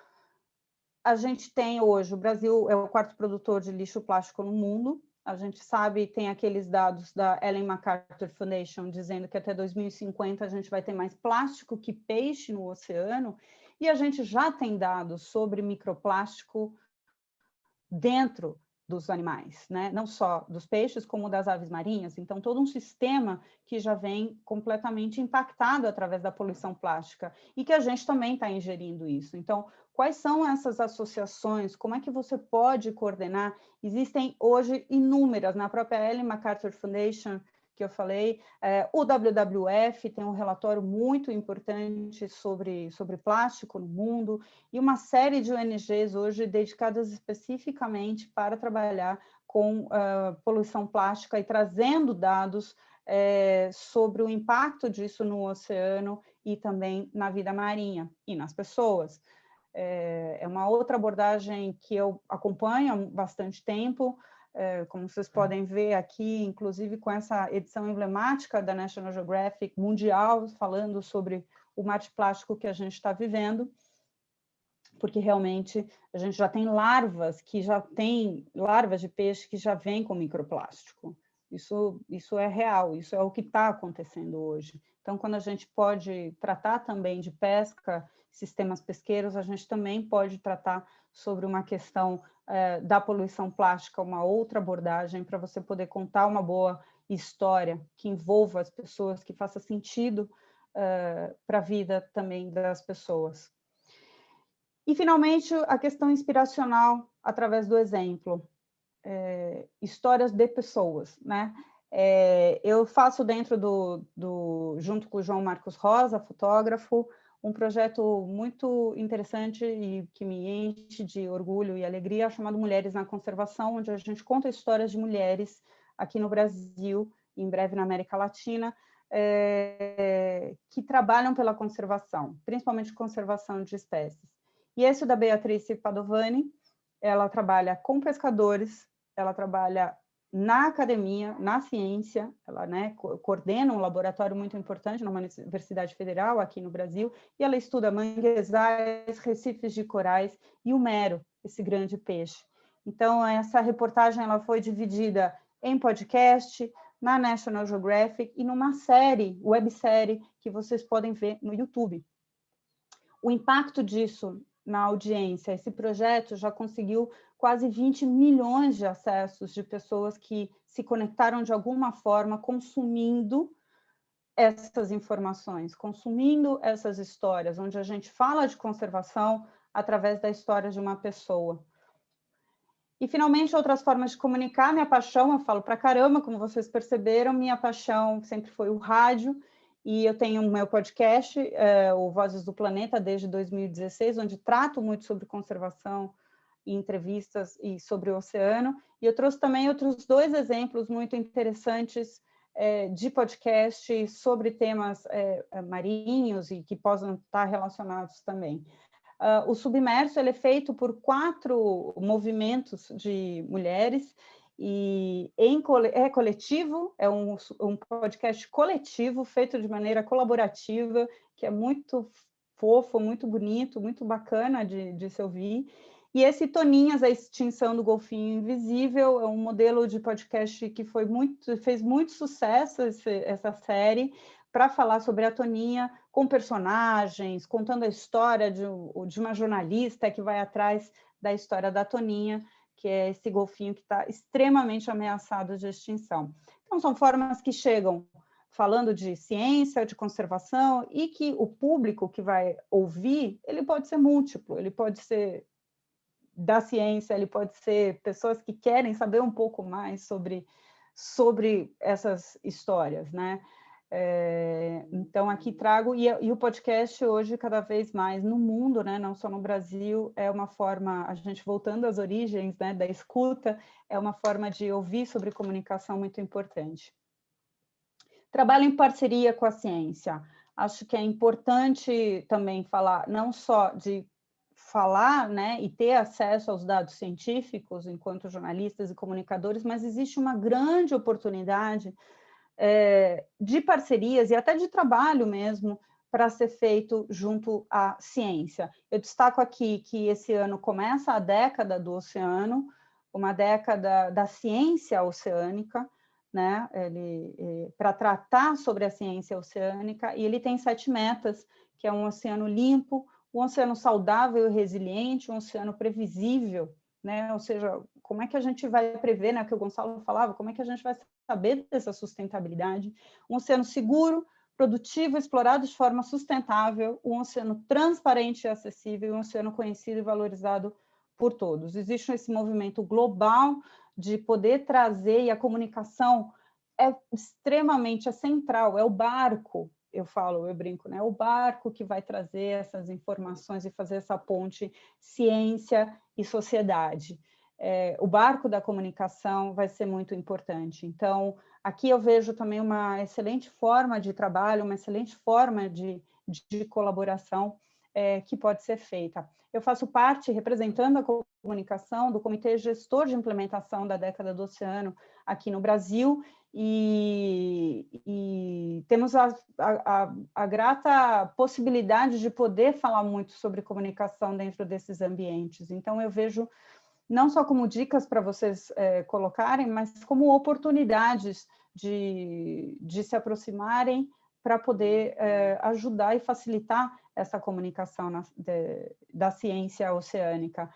A gente tem hoje, o Brasil é o quarto produtor de lixo plástico no mundo, a gente sabe, tem aqueles dados da Ellen MacArthur Foundation dizendo que até 2050 a gente vai ter mais plástico que peixe no oceano, e a gente já tem dados sobre microplástico dentro dos animais, né? não só dos peixes, como das aves marinhas. Então, todo um sistema que já vem completamente impactado através da poluição plástica e que a gente também está ingerindo isso. Então, quais são essas associações? Como é que você pode coordenar? Existem hoje inúmeras, na própria Ellen MacArthur Foundation, que eu falei. É, o WWF tem um relatório muito importante sobre, sobre plástico no mundo e uma série de ONGs hoje dedicadas especificamente para trabalhar com uh, poluição plástica e trazendo dados é, sobre o impacto disso no oceano e também na vida marinha e nas pessoas. É, é uma outra abordagem que eu acompanho há bastante tempo, como vocês podem ver aqui, inclusive com essa edição emblemática da National Geographic Mundial, falando sobre o mar de plástico que a gente está vivendo, porque realmente a gente já tem larvas que já tem, larvas de peixe que já vêm com microplástico. Isso, isso é real, isso é o que está acontecendo hoje. Então, quando a gente pode tratar também de pesca, sistemas pesqueiros, a gente também pode tratar sobre uma questão é, da poluição plástica, uma outra abordagem para você poder contar uma boa história que envolva as pessoas, que faça sentido é, para a vida também das pessoas. E, finalmente, a questão inspiracional através do exemplo. É, histórias de pessoas, né? Eu faço dentro do, do, junto com o João Marcos Rosa, fotógrafo, um projeto muito interessante e que me enche de orgulho e alegria, chamado Mulheres na Conservação, onde a gente conta histórias de mulheres aqui no Brasil, em breve na América Latina, é, que trabalham pela conservação, principalmente conservação de espécies. E esse da Beatriz Padovani, ela trabalha com pescadores, ela trabalha na academia, na ciência, ela né, coordena um laboratório muito importante numa universidade federal aqui no Brasil, e ela estuda manguezais, recifes de corais e o mero, esse grande peixe. Então, essa reportagem ela foi dividida em podcast, na National Geographic e numa série, websérie, que vocês podem ver no YouTube. O impacto disso na audiência, esse projeto já conseguiu quase 20 milhões de acessos de pessoas que se conectaram de alguma forma consumindo essas informações, consumindo essas histórias, onde a gente fala de conservação através da história de uma pessoa. E, finalmente, outras formas de comunicar, minha paixão, eu falo para caramba, como vocês perceberam, minha paixão sempre foi o rádio, e eu tenho o meu podcast, é, o Vozes do Planeta, desde 2016, onde trato muito sobre conservação, entrevistas e sobre o oceano. E eu trouxe também outros dois exemplos muito interessantes é, de podcast sobre temas é, é, marinhos e que possam estar relacionados também. Uh, o Submerso é feito por quatro movimentos de mulheres e em, é coletivo, é um, um podcast coletivo feito de maneira colaborativa, que é muito fofo, muito bonito, muito bacana de, de se ouvir. E esse Toninhas, a extinção do golfinho invisível, é um modelo de podcast que foi muito, fez muito sucesso esse, essa série para falar sobre a Toninha com personagens, contando a história de, de uma jornalista que vai atrás da história da Toninha, que é esse golfinho que está extremamente ameaçado de extinção. Então, são formas que chegam falando de ciência, de conservação, e que o público que vai ouvir, ele pode ser múltiplo, ele pode ser da ciência, ele pode ser pessoas que querem saber um pouco mais sobre, sobre essas histórias, né? É, então, aqui trago, e, e, o podcast hoje, cada vez mais no mundo, né, não só no Brasil, é uma forma, a gente voltando às origens né, da escuta, é uma forma de ouvir sobre comunicação muito importante. Trabalho em parceria com a ciência. Acho que é importante também falar, não só de falar né, e ter acesso aos dados científicos enquanto jornalistas e comunicadores, mas existe uma grande oportunidade é, de parcerias e até de trabalho mesmo para ser feito junto à ciência. Eu destaco aqui que esse ano começa a década do oceano, uma década da ciência oceânica, né, é, para tratar sobre a ciência oceânica, e ele tem sete metas, que é um oceano limpo, um oceano saudável e resiliente, um oceano previsível, né? Ou seja, como é que a gente vai prever, né? O que o Gonçalo falava, como é que a gente vai saber dessa sustentabilidade? Um oceano seguro, produtivo, explorado de forma sustentável, um oceano transparente e acessível, um oceano conhecido e valorizado por todos. Existe esse movimento global de poder trazer, e a comunicação é extremamente é central, é o barco eu falo, eu brinco, né? O barco que vai trazer essas informações e fazer essa ponte ciência e sociedade. É, o barco da comunicação vai ser muito importante. Então, aqui eu vejo também uma excelente forma de trabalho, uma excelente forma de, de colaboração é, que pode ser feita. Eu faço parte, representando a comunicação, do Comitê Gestor de Implementação da Década do Oceano aqui no Brasil, e, e temos a, a, a, grata possibilidade de poder falar muito sobre comunicação dentro desses ambientes. Então, eu vejo não só como dicas para vocês é, colocarem, mas como oportunidades de, de se aproximarem para poder é, ajudar e facilitar essa comunicação na, de, da ciência oceânica.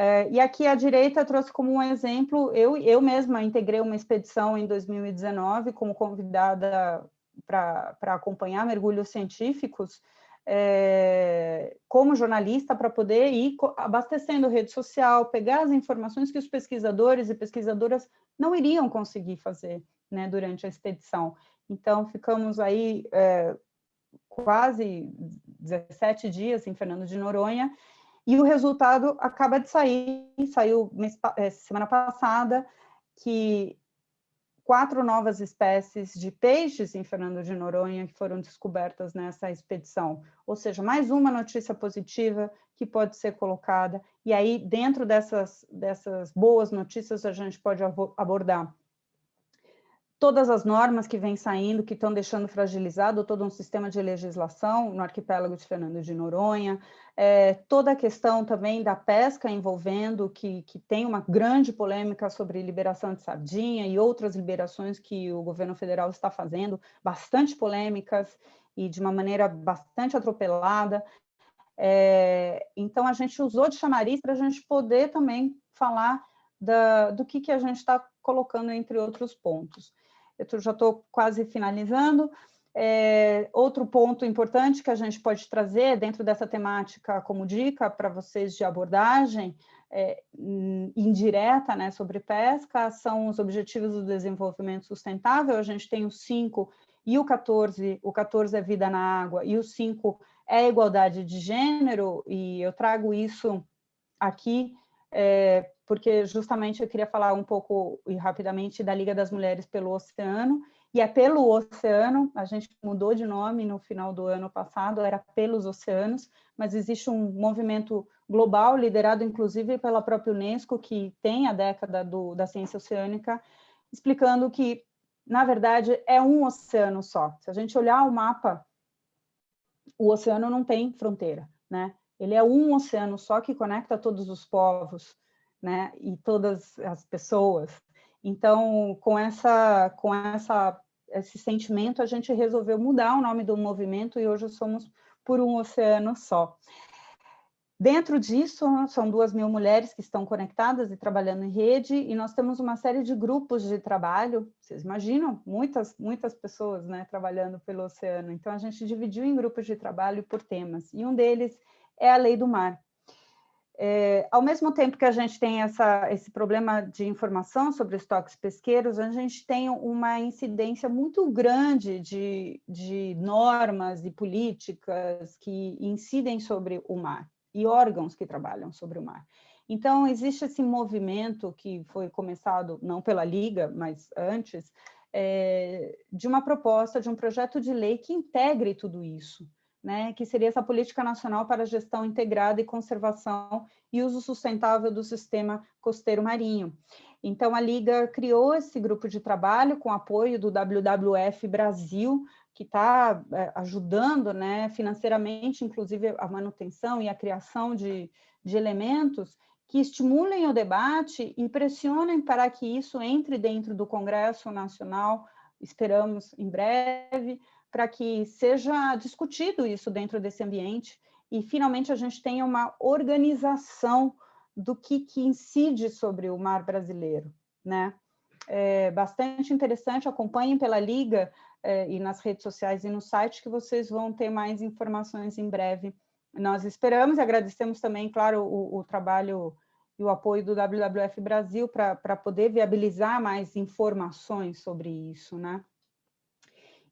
É, e aqui à direita trouxe como um exemplo, eu, eu mesma integrei uma expedição em 2019 como convidada para acompanhar mergulhos científicos, é, como jornalista, para poder ir abastecendo rede social, pegar as informações que os pesquisadores e pesquisadoras não iriam conseguir fazer né, durante a expedição. Então, ficamos aí é, quase 17 dias em Fernando de Noronha, e o resultado acaba de sair, saiu é, semana passada, que quatro novas espécies de peixes em Fernando de Noronha que foram descobertas nessa expedição. Ou seja, mais uma notícia positiva que pode ser colocada. E aí, dentro dessas, dessas boas notícias, a gente pode abordar todas as normas que vêm saindo, que estão deixando fragilizado todo um sistema de legislação no arquipélago de Fernando de Noronha, é, toda a questão também da pesca envolvendo, que, que tem uma grande polêmica sobre liberação de sardinha e outras liberações que o governo federal está fazendo, bastante polêmicas e de uma maneira bastante atropelada. É, então, a gente usou de chamariz para a gente poder também falar da, do que, que a gente está colocando entre outros pontos eu já estou quase finalizando. É, outro ponto importante que a gente pode trazer dentro dessa temática como dica para vocês de abordagem é, indireta né, sobre pesca são os Objetivos do Desenvolvimento Sustentável. A gente tem os cinco e o 14, o 14 é vida na água e o 5 é igualdade de gênero, e eu trago isso aqui é, porque justamente eu queria falar um pouco e rapidamente da Liga das Mulheres pelo Oceano, e é pelo oceano, a gente mudou de nome no final do ano passado, era pelos oceanos, mas existe um movimento global, liderado inclusive pela própria Unesco, que tem a década do, da ciência oceânica, explicando que, na verdade, é um oceano só. Se a gente olhar o mapa, o oceano não tem fronteira, né? Ele é um oceano só que conecta todos os povos, né, e todas as pessoas. Então, com essa, com essa, esse sentimento, a gente resolveu mudar o nome do movimento e hoje somos por um oceano só. Dentro disso, são duas mil mulheres que estão conectadas e trabalhando em rede, e nós temos uma série de grupos de trabalho, vocês imaginam? Muitas, muitas pessoas né, trabalhando pelo oceano. Então, a gente dividiu em grupos de trabalho por temas, e um deles é a lei do mar. É, ao mesmo tempo que a gente tem essa, esse problema de informação sobre estoques pesqueiros, a gente tem uma incidência muito grande de, de normas e políticas que incidem sobre o mar e órgãos que trabalham sobre o mar. Então, existe esse movimento que foi começado, não pela Liga, mas antes, é, de uma proposta, de um projeto de lei que integre tudo isso né, que seria essa Política Nacional para Gestão Integrada e Conservação e Uso Sustentável do Sistema Costeiro Marinho. Então, a Liga criou esse grupo de trabalho com apoio do WWF Brasil, que está é, ajudando né, financeiramente, inclusive, a manutenção e a criação de, de elementos que estimulem o debate e pressionem para que isso entre dentro do Congresso Nacional, esperamos em breve, para que seja discutido isso dentro desse ambiente e finalmente a gente tenha uma organização do que, que incide sobre o mar brasileiro, né? É bastante interessante, acompanhem pela Liga é, e nas redes sociais e no site que vocês vão ter mais informações em breve. Nós esperamos e agradecemos também, claro, o, o trabalho e o apoio do WWF Brasil para poder viabilizar mais informações sobre isso, né?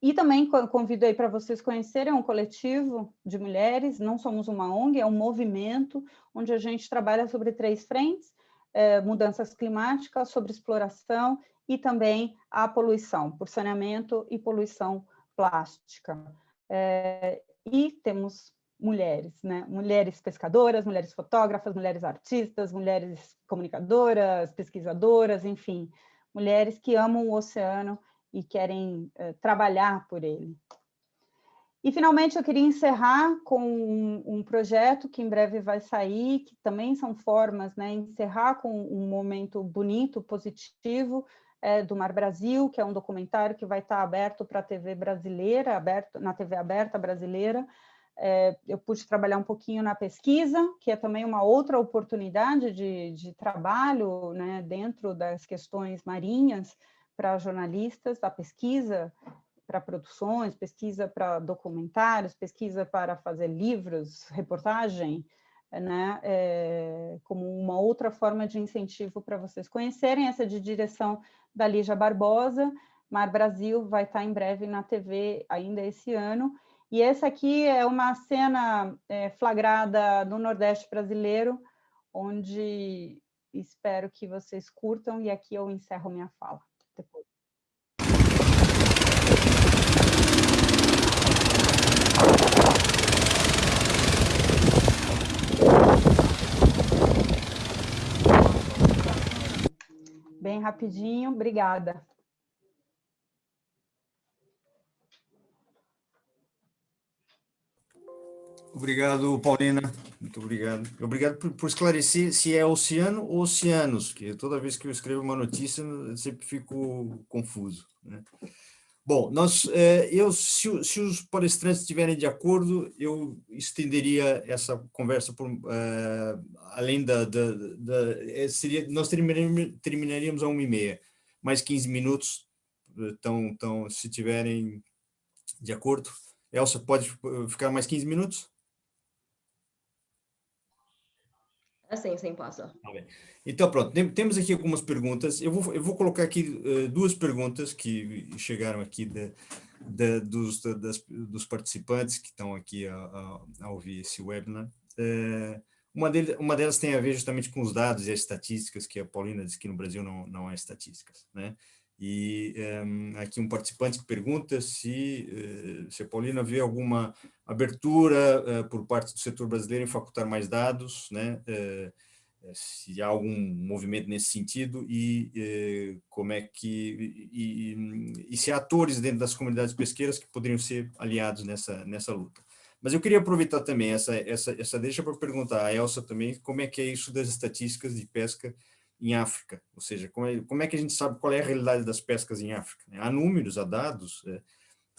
E também convido aí para vocês conhecerem um coletivo de mulheres, não somos uma ONG, é um movimento onde a gente trabalha sobre três frentes, é, mudanças climáticas, sobre exploração e também a poluição, por saneamento e poluição plástica. É, e temos mulheres, né? mulheres pescadoras, mulheres fotógrafas, mulheres artistas, mulheres comunicadoras, pesquisadoras, enfim, mulheres que amam o oceano e querem uh, trabalhar por ele. E, finalmente, eu queria encerrar com um, um, projeto que em breve vai sair, que também são formas, né, encerrar com um momento bonito, positivo, é, do Mar Brasil, que é um documentário que vai estar aberto para a TV brasileira, aberto, na TV aberta brasileira. É, eu pude trabalhar um pouquinho na pesquisa, que é também uma outra oportunidade de, de trabalho né, dentro das questões marinhas, para jornalistas, a pesquisa para produções, pesquisa para documentários, pesquisa para fazer livros, reportagem, né, é, como uma outra forma de incentivo para vocês conhecerem, essa de direção da Lígia Barbosa, Mar Brasil vai estar em breve na TV ainda esse ano, e essa aqui é uma cena é, flagrada no Nordeste brasileiro, onde espero que vocês curtam, e aqui eu encerro minha fala depois. Bem rapidinho, obrigada. Obrigado, Paulina. Muito obrigado. Obrigado por, por, esclarecer se é oceano ou oceanos, que toda vez que eu escrevo uma notícia eu sempre fico confuso. Né? Bom, nós, é, eu, se, se, os palestrantes estiverem de acordo, eu estenderia essa conversa por, uh, além da, da, da, é, seria, nós terminaríamos, terminaríamos a uma e meia, mais 15 minutos, então, então se tiverem de acordo. Elsa, pode ficar mais 15 minutos? Assim, sim, passa. Tá então, pronto, temos aqui algumas perguntas. Eu vou, eu vou colocar aqui uh, duas perguntas que chegaram aqui de, de, dos, de, das, dos participantes que estão aqui a, a, a ouvir esse webinar. Uh, uma, dele, uma delas tem a ver justamente com os dados e as estatísticas, que a Paulina disse que no Brasil não, não há estatísticas. Né? E um, aqui um participante que pergunta se, uh, se a Paulina vê alguma abertura uh, por parte do setor brasileiro em facultar mais dados, né? Uh, se há algum movimento nesse sentido e como é que e, e, se há atores dentro das comunidades pesqueiras que poderiam ser aliados nessa nessa luta. Mas eu queria aproveitar também essa essa essa deixa para perguntar a Elsa também como é que é isso das estatísticas de pesca em África, ou seja, como é, como é, que a gente sabe qual é a realidade das pescas em África? Há números, há dados, é,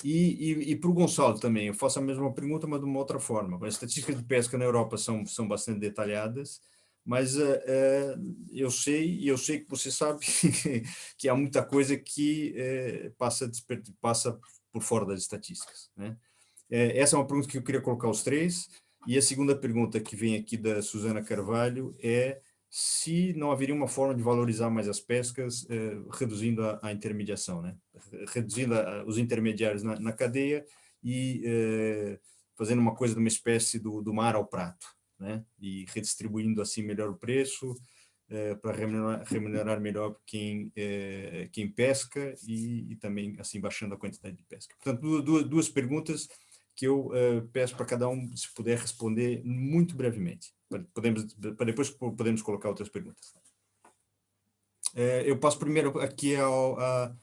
e, e, e para o Gonçalo também, eu faço a mesma pergunta, mas de uma outra forma. As estatísticas de pesca na Europa são, são bastante detalhadas, mas é, é eu sei, e eu sei que você sabe que há muita coisa que é, passa, passa por fora das estatísticas. Né? essa é uma pergunta que eu queria colocar aos três, E a segunda pergunta que vem aqui da Susana Carvalho é se não haveria uma forma de valorizar mais as pescas, eh, reduzindo a, a, intermediação, né? reduzindo a, os intermediários na, na cadeia e eh, fazendo uma coisa de uma espécie do, do mar ao prato, né? e redistribuindo assim melhor o preço, eh, para remunerar, remunerar, melhor quem, eh, quem pesca e, e, também assim baixando a quantidade de pesca. Portanto, duas, duas perguntas que eu eh, peço para cada um, se puder responder muito brevemente. Podemos, para depois podemos colocar outras perguntas. eu passo primeiro aqui ao, a,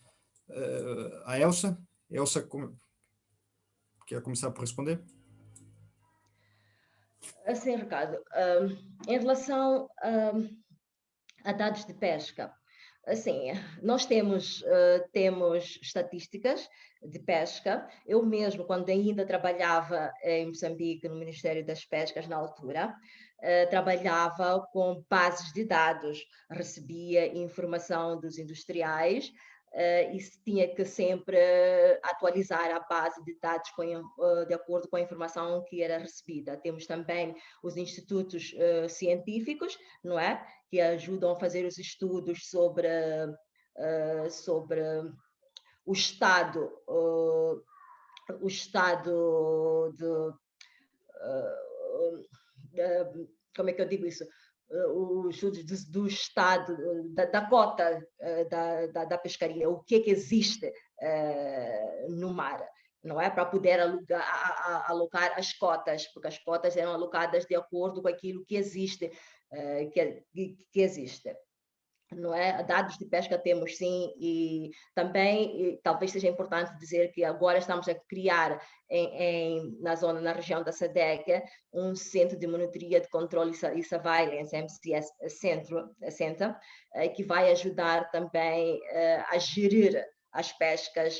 a Elsa. Elsa, quer começar por responder? Assim, Ricardo, um, em relação um, a dados de pesca. Assim, nós temos, uh, temos estatísticas de pesca. Eu mesmo, quando ainda trabalhava em Moçambique, no Ministério das Pescas, na altura, uh, trabalhava com bases de dados, recebia informação dos industriais, uh, e tinha que sempre atualizar a base de dados com, uh, de acordo com a informação que era recebida. Temos também os institutos uh, científicos, não é? Que ajudam a fazer os estudos sobre, sobre o estado, o estado de, como é que eu digo isso? os estudos do, do estado, da, da cota eh, da, da, da, pescaria, o que, é que existe uh, no mar, não é? Para poder alugar, a, a, alocar as cotas, porque as cotas eram alocadas de acordo com aquilo que existe, que, que existe não é? Dados de pesca temos sim, e também e talvez seja importante dizer que agora estamos a criar em, em, na zona, na região da SADEC, um centro de monitoria de controle e surveillance, MCS Centro, Center, eh, que vai ajudar também a gerir as pescas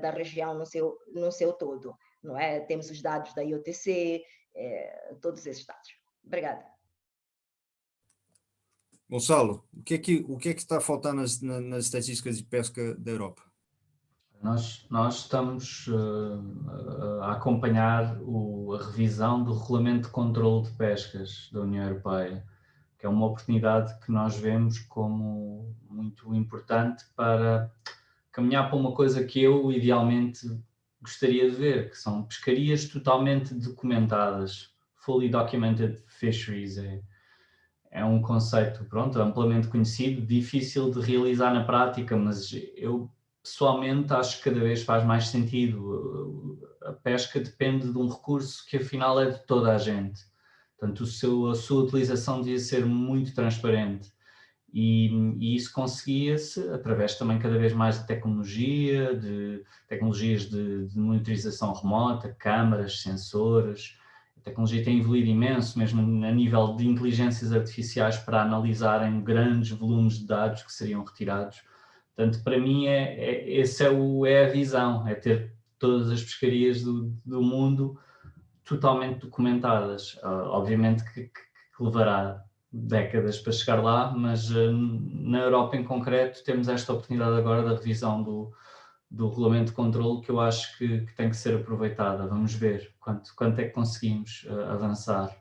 da região no seu, no seu todo, não é? Temos os dados da IOTC, todos esses dados. Obrigada. Gonçalo, o que é que, o que, é que está a faltar nas, nas estatísticas de pesca da Europa? Nós, nós estamos uh, a acompanhar o, a revisão do Regulamento de Controlo de Pescas da União Europeia, que é uma oportunidade que nós vemos como muito importante para caminhar para uma coisa que eu idealmente gostaria de ver, que são pescarias totalmente documentadas, fully documented fisheries, é, é um conceito, pronto, amplamente conhecido, difícil de realizar na prática, mas eu pessoalmente acho que cada vez faz mais sentido. A pesca depende de um recurso que afinal é de toda a gente. Portanto, seu, a sua utilização devia ser muito transparente. E, e isso conseguia-se através também cada vez mais de tecnologia, de tecnologias de, de monitorização remota, câmaras, sensores, a tecnologia tem evoluído imenso, mesmo a nível de inteligências artificiais para analisarem grandes volumes de dados que seriam retirados. Portanto, para mim, é, é, esse é, o, é a visão, é ter todas as pescarias do, do mundo totalmente documentadas. Uh, obviamente que, que, que, levará décadas para chegar lá, mas uh, na Europa em concreto temos esta oportunidade agora da revisão do, do regulamento de controle que eu acho que, que, tem que ser aproveitada. Vamos ver quanto, quanto é que conseguimos uh, avançar.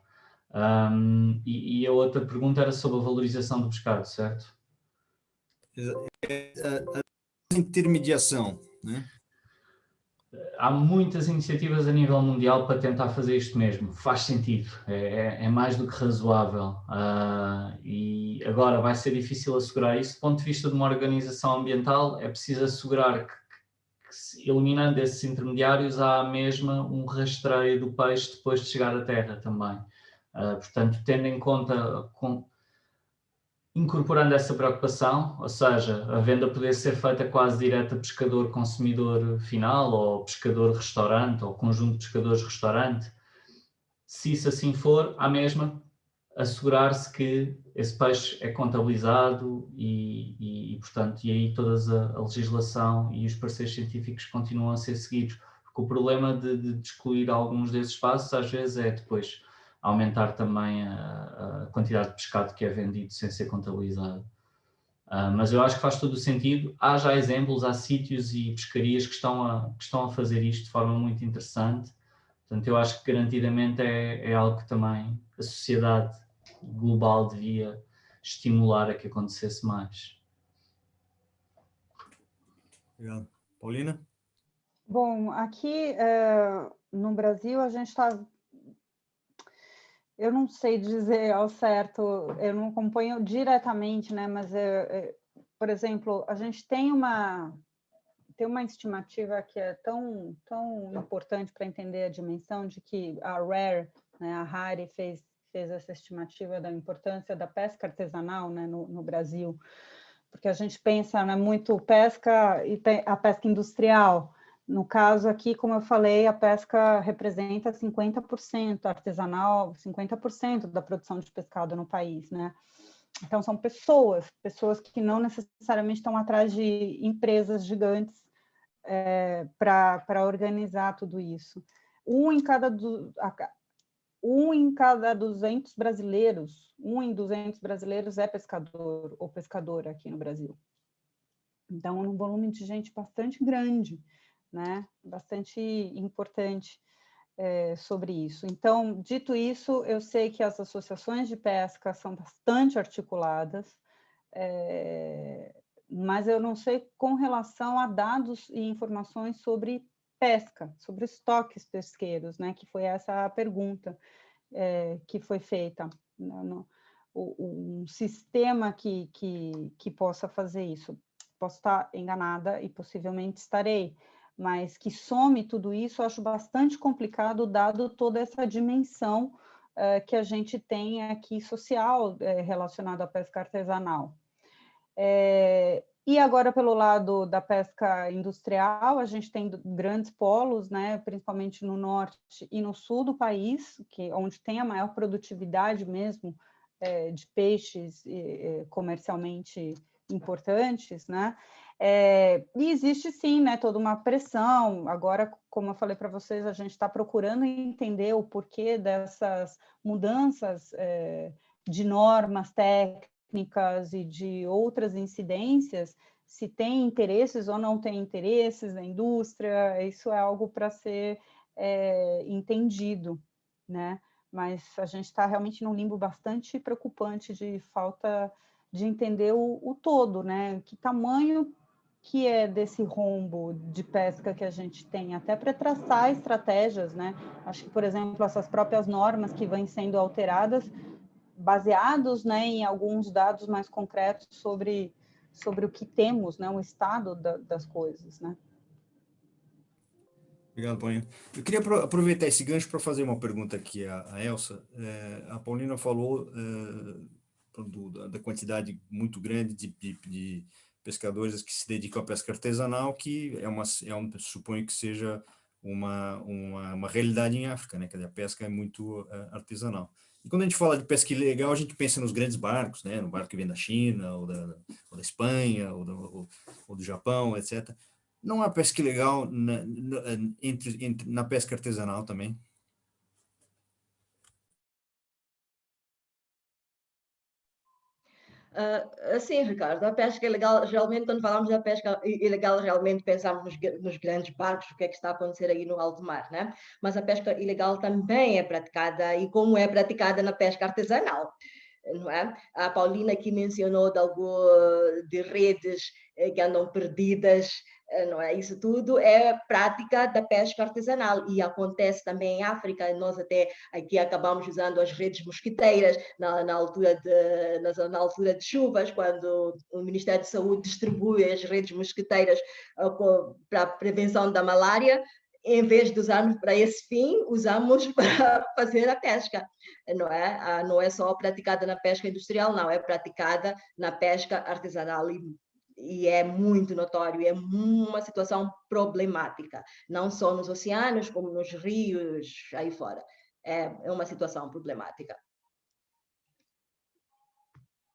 Um, e, e, a outra pergunta era sobre a valorização do pescado, certo? A intermediação, né? Há muitas iniciativas a nível mundial para tentar fazer isto mesmo, faz sentido, é, é, é mais do que razoável uh, e agora vai ser difícil assegurar isso. Do ponto de vista de uma organização ambiental, é preciso assegurar que eliminando esses intermediários, há mesmo um rastreio do peixe depois de chegar à terra também. Uh, portanto, tendo em conta, com, incorporando essa preocupação, ou seja, a venda poder ser feita quase direta pescador-consumidor final, ou pescador-restaurante, ou conjunto de pescadores-restaurante, se isso assim for, há mesma assegurar-se que esse peixe é contabilizado e, e, e, portanto, e aí toda a, a, legislação e os parceiros científicos continuam a ser seguidos. Porque o problema de, de excluir alguns desses espaços às vezes é depois aumentar também a, a quantidade de pescado que é vendido sem ser contabilizado. Uh, mas eu acho que faz todo o sentido. Há já exemplos, há sítios e pescarias que estão a, que estão a fazer isto de forma muito interessante Portanto, eu acho que garantidamente é, é algo que também a sociedade global devia estimular a que acontecesse mais. Obrigado. Paulina? Bom, aqui uh, no Brasil a gente está... Eu não sei dizer ao certo, eu não acompanho diretamente, né? Mas, por exemplo, a gente tem uma tem uma estimativa que é tão tão importante para entender a dimensão de que a Rare, né, a Rare fez fez essa estimativa da importância da pesca artesanal né, no, no Brasil, porque a gente pensa né, muito pesca e a pesca industrial. No caso aqui, como eu falei, a pesca representa 50% artesanal, 50% da produção de pescado no país, né? Então, são pessoas, pessoas que não necessariamente estão atrás de empresas gigantes é, para organizar tudo isso. Um em cada, um em cada 200 brasileiros, um em 200 brasileiros é pescador ou pescadora aqui no Brasil. Então, é um volume de gente bastante grande, né? bastante importante é, sobre isso. Então, dito isso, eu sei que as associações de pesca são bastante articuladas, é, mas eu não sei com relação a dados e informações sobre pesca, sobre estoques pesqueiros, né, que foi essa a pergunta é, que foi feita. Né, no, um sistema que, que, que possa fazer isso. Posso estar enganada e possivelmente estarei, mas que some tudo isso, acho bastante complicado, dado toda essa dimensão uh, que a gente tem aqui social uh, relacionada à pesca artesanal. É, e agora, pelo lado da pesca industrial, a gente tem grandes polos, né, principalmente no norte e no sul do país, que, onde tem a maior produtividade mesmo é, de peixes é, comercialmente importantes, né? É, e existe sim, né, toda uma pressão. Agora, como eu falei para vocês, a gente está procurando entender o porquê dessas mudanças é, de normas técnicas técnicas e de outras incidências, se tem interesses ou não tem interesses na indústria, isso é algo para ser é, entendido, né? Mas a gente está realmente num limbo bastante preocupante de falta de entender o, o todo, né? Que tamanho que é desse rombo de pesca que a gente tem, até para traçar estratégias, né? Acho que, por exemplo, essas próprias normas que vêm sendo alteradas baseados né, em alguns dados mais concretos sobre, sobre o que temos, né, o estado da, das coisas. Né? Obrigado, Paulinha. Eu queria aproveitar esse gancho para fazer uma pergunta aqui à, à Elsa. É, a Paulina falou é, do, da, da, quantidade muito grande de, de, de, pescadores que se dedicam à pesca artesanal, que é uma, é um, suponho que seja uma, uma, uma realidade em África, né? que a pesca é muito uh, artesanal. E quando a gente fala de pesca ilegal, a gente pensa nos grandes barcos, né? no barco que vem da China, ou da, ou da Espanha, ou do, ou, ou do Japão, etc. Não há pesca ilegal na, na, entre, entre, na pesca artesanal também? Uh, sim, Ricardo, a pesca ilegal, geralmente quando falamos da pesca ilegal, realmente pensamos nos, nos, grandes barcos, o que é que está a acontecer aí no alto mar, né? Mas a pesca ilegal também é praticada, e como é praticada na pesca artesanal, não é? A Paulina aqui mencionou de, algo, de redes eh, que andam perdidas não é? Isso tudo é prática da pesca artesanal e acontece também em África. Nós até aqui acabamos usando as redes mosquiteiras na, na altura, de, na, na, altura de chuvas, quando o Ministério de Saúde distribui as redes mosquiteiras uh, para a prevenção da malária. Em vez de usarmos para esse fim, usamos para fazer a pesca, não é? Ah, não é só praticada na pesca industrial, não, é praticada na pesca artesanal e e é muito notório, é uma situação problemática, não só nos oceanos, como nos rios, aí fora. É, é uma situação problemática.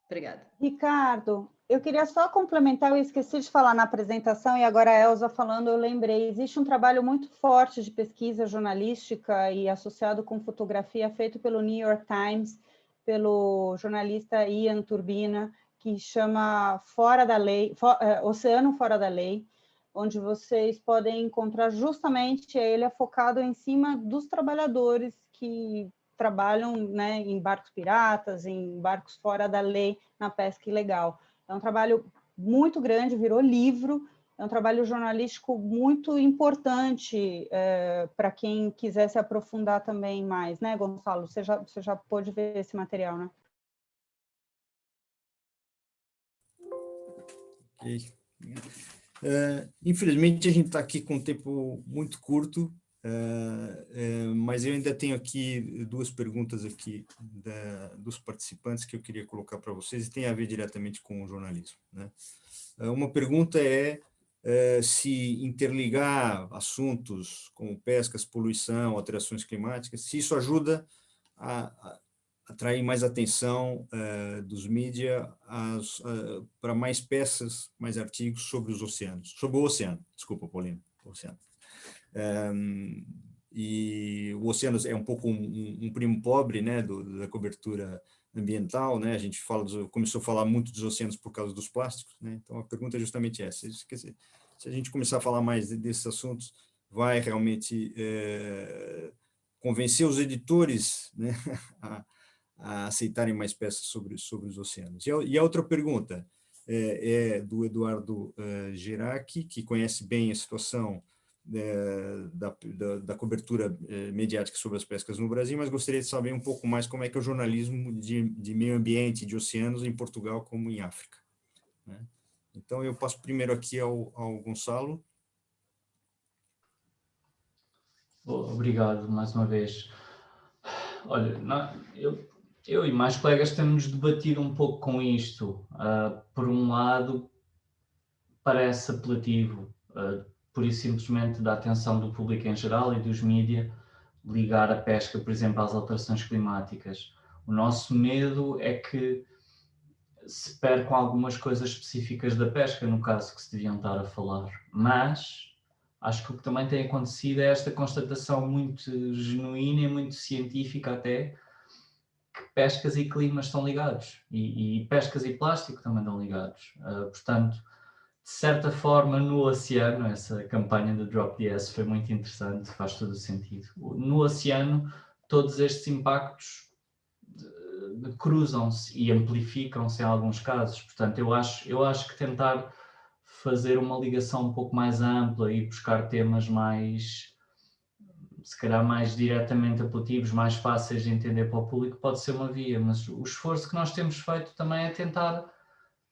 Obrigada. Ricardo, eu queria só complementar, eu esqueci de falar na apresentação, e agora a Elza falando, eu lembrei, existe um trabalho muito forte de pesquisa jornalística e associado com fotografia feito pelo New York Times, pelo jornalista Ian Turbina, que chama Fora da Lei, For, é, Oceano Fora da Lei, onde vocês podem encontrar justamente ele é focado em cima dos trabalhadores que trabalham né, em barcos piratas, em barcos fora da lei, na pesca ilegal. É um trabalho muito grande, virou livro, é um trabalho jornalístico muito importante é, para quem quiser se aprofundar também mais, né, Gonçalo? Você já, você já pôde ver esse material, né? Uh, infelizmente, a gente está aqui com um tempo muito curto, uh, uh, mas eu ainda tenho aqui duas perguntas aqui da, dos participantes que eu queria colocar para vocês e tem a ver diretamente com o jornalismo. Né? uma pergunta é se interligar assuntos como pescas, poluição, alterações climáticas, se isso ajuda a atrair mais atenção uh, dos mídias uh, para mais peças, mais artigos sobre os oceanos, sobre o oceano, desculpa, Paulina, oceano. Um, e o oceano é um pouco um, um primo pobre né, do, da cobertura ambiental, né? A gente fala começou a falar muito dos oceanos por causa dos plásticos, né? Então a pergunta é justamente essa. Dizer, se a gente começar a falar mais desses assuntos, vai realmente é, convencer os editores né, a, a, aceitarem mais peças sobre, sobre os oceanos. E a, e a outra pergunta é, é do Eduardo uh, Gerac, que conhece bem a situação é, da, da, da, cobertura é, mediática sobre as pescas no Brasil, mas gostaria de saber um pouco mais como é que é o jornalismo de, de meio ambiente, de oceanos, em Portugal como em África. Né? Então, eu passo primeiro aqui ao, ao Gonçalo. Obrigado, mais uma vez. Olha, eu, eu e mais colegas temos debatido um pouco com isto. Uh, por um lado, parece apelativo, uh, por isso simplesmente da atenção do público em geral e dos mídias, ligar a pesca, por exemplo, às alterações climáticas. O nosso medo é que se percam algumas coisas específicas da pesca, no caso que se deviam estar a falar. Mas acho que o que também tem acontecido é esta constatação muito genuína e muito científica até, pescas e climas estão ligados. E, e pescas e plástico também estão ligados. Uh, portanto, de certa forma, no oceano, essa campanha do Drop DS foi muito interessante, faz todo o sentido. No oceano, todos estes impactos cruzam-se e amplificam-se em alguns casos. Portanto, eu acho, eu acho que tentar fazer uma ligação um pouco mais ampla e buscar temas mais, se calhar mais diretamente apelativos, mais fáceis de entender para o público, pode ser uma via, mas o esforço que nós temos feito também é tentar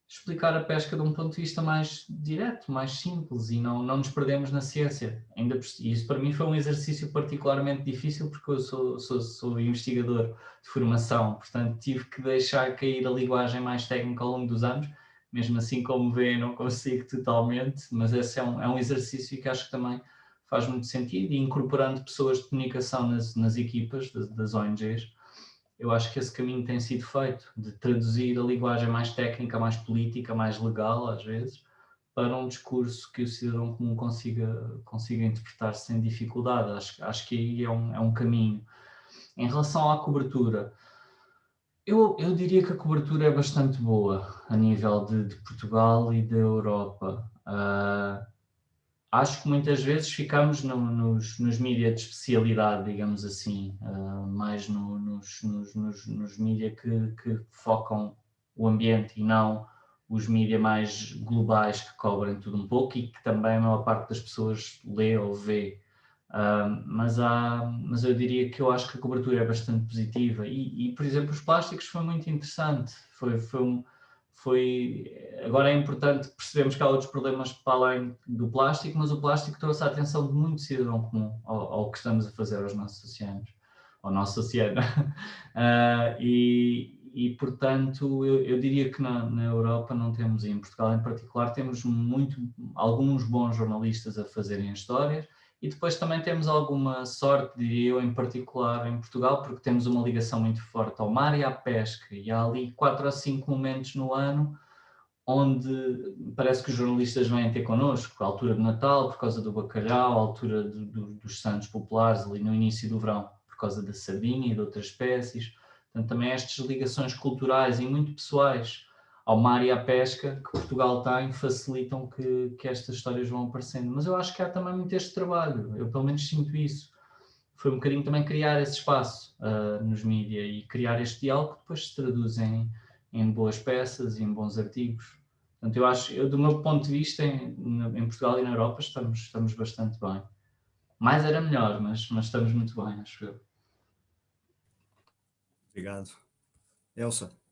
explicar a pesca de um ponto de vista mais direto, mais simples e não, não nos perdemos na ciência. Ainda, isso para mim foi um exercício particularmente difícil porque eu sou, sou, sou investigador de formação, portanto tive que deixar cair a linguagem mais técnica ao longo dos anos, mesmo assim como vêem não consigo totalmente, mas esse é um, é um exercício que acho que também faz muito sentido e incorporando pessoas de comunicação nas, nas equipas das, das ONGs, eu acho que esse caminho tem sido feito, de traduzir a linguagem mais técnica, mais política, mais legal, às vezes, para um discurso que o cidadão comum consiga, consiga interpretar sem dificuldade. Acho, acho que aí é um, é um caminho. Em relação à cobertura, eu, eu diria que a cobertura é bastante boa a nível de, de Portugal e da Europa. Uh, acho que muitas vezes ficamos no, nos, nos mídias de especialidade, digamos assim, uh, mais no, nos, nos, nos, nos mídias que, que, focam o ambiente e não os mídias mais globais que cobrem tudo um pouco e que também a maior parte das pessoas lê ou vê. Uh, mas, há, mas eu diria que eu acho que a cobertura é bastante positiva e, e por exemplo, os plásticos foi muito interessante, foi, foi um, foi agora é importante percebermos que há outros problemas para além do plástico, mas o plástico trouxe a atenção de muito cidadão comum ao, ao que estamos a fazer aos nossos oceanos, ao nosso oceano. uh, e, e, portanto, eu, eu diria que na, na, Europa não temos, e em Portugal em particular, temos muito, alguns bons jornalistas a fazerem histórias, e depois também temos alguma sorte, diria eu, em particular em Portugal, porque temos uma ligação muito forte ao mar e à pesca. E há ali quatro ou cinco momentos no ano onde parece que os jornalistas vêm ter connosco, a altura de Natal, por causa do bacalhau, a altura do, do, dos santos populares, ali no início do verão, por causa da sardinha e de outras espécies. Portanto, também estas ligações culturais e muito pessoais ao mar e à pesca que Portugal tem facilitam que, que estas histórias vão aparecendo. Mas eu acho que há também muito este trabalho, eu pelo menos sinto isso. Foi um bocadinho também criar esse espaço uh, nos mídias e criar este diálogo que depois se traduz em, em boas peças e em bons artigos. Portanto, eu acho, eu, do meu ponto de vista, em, em, Portugal e na Europa estamos, estamos bastante bem. Mais era melhor, mas, mas estamos muito bem, acho eu. Obrigado. Elsa.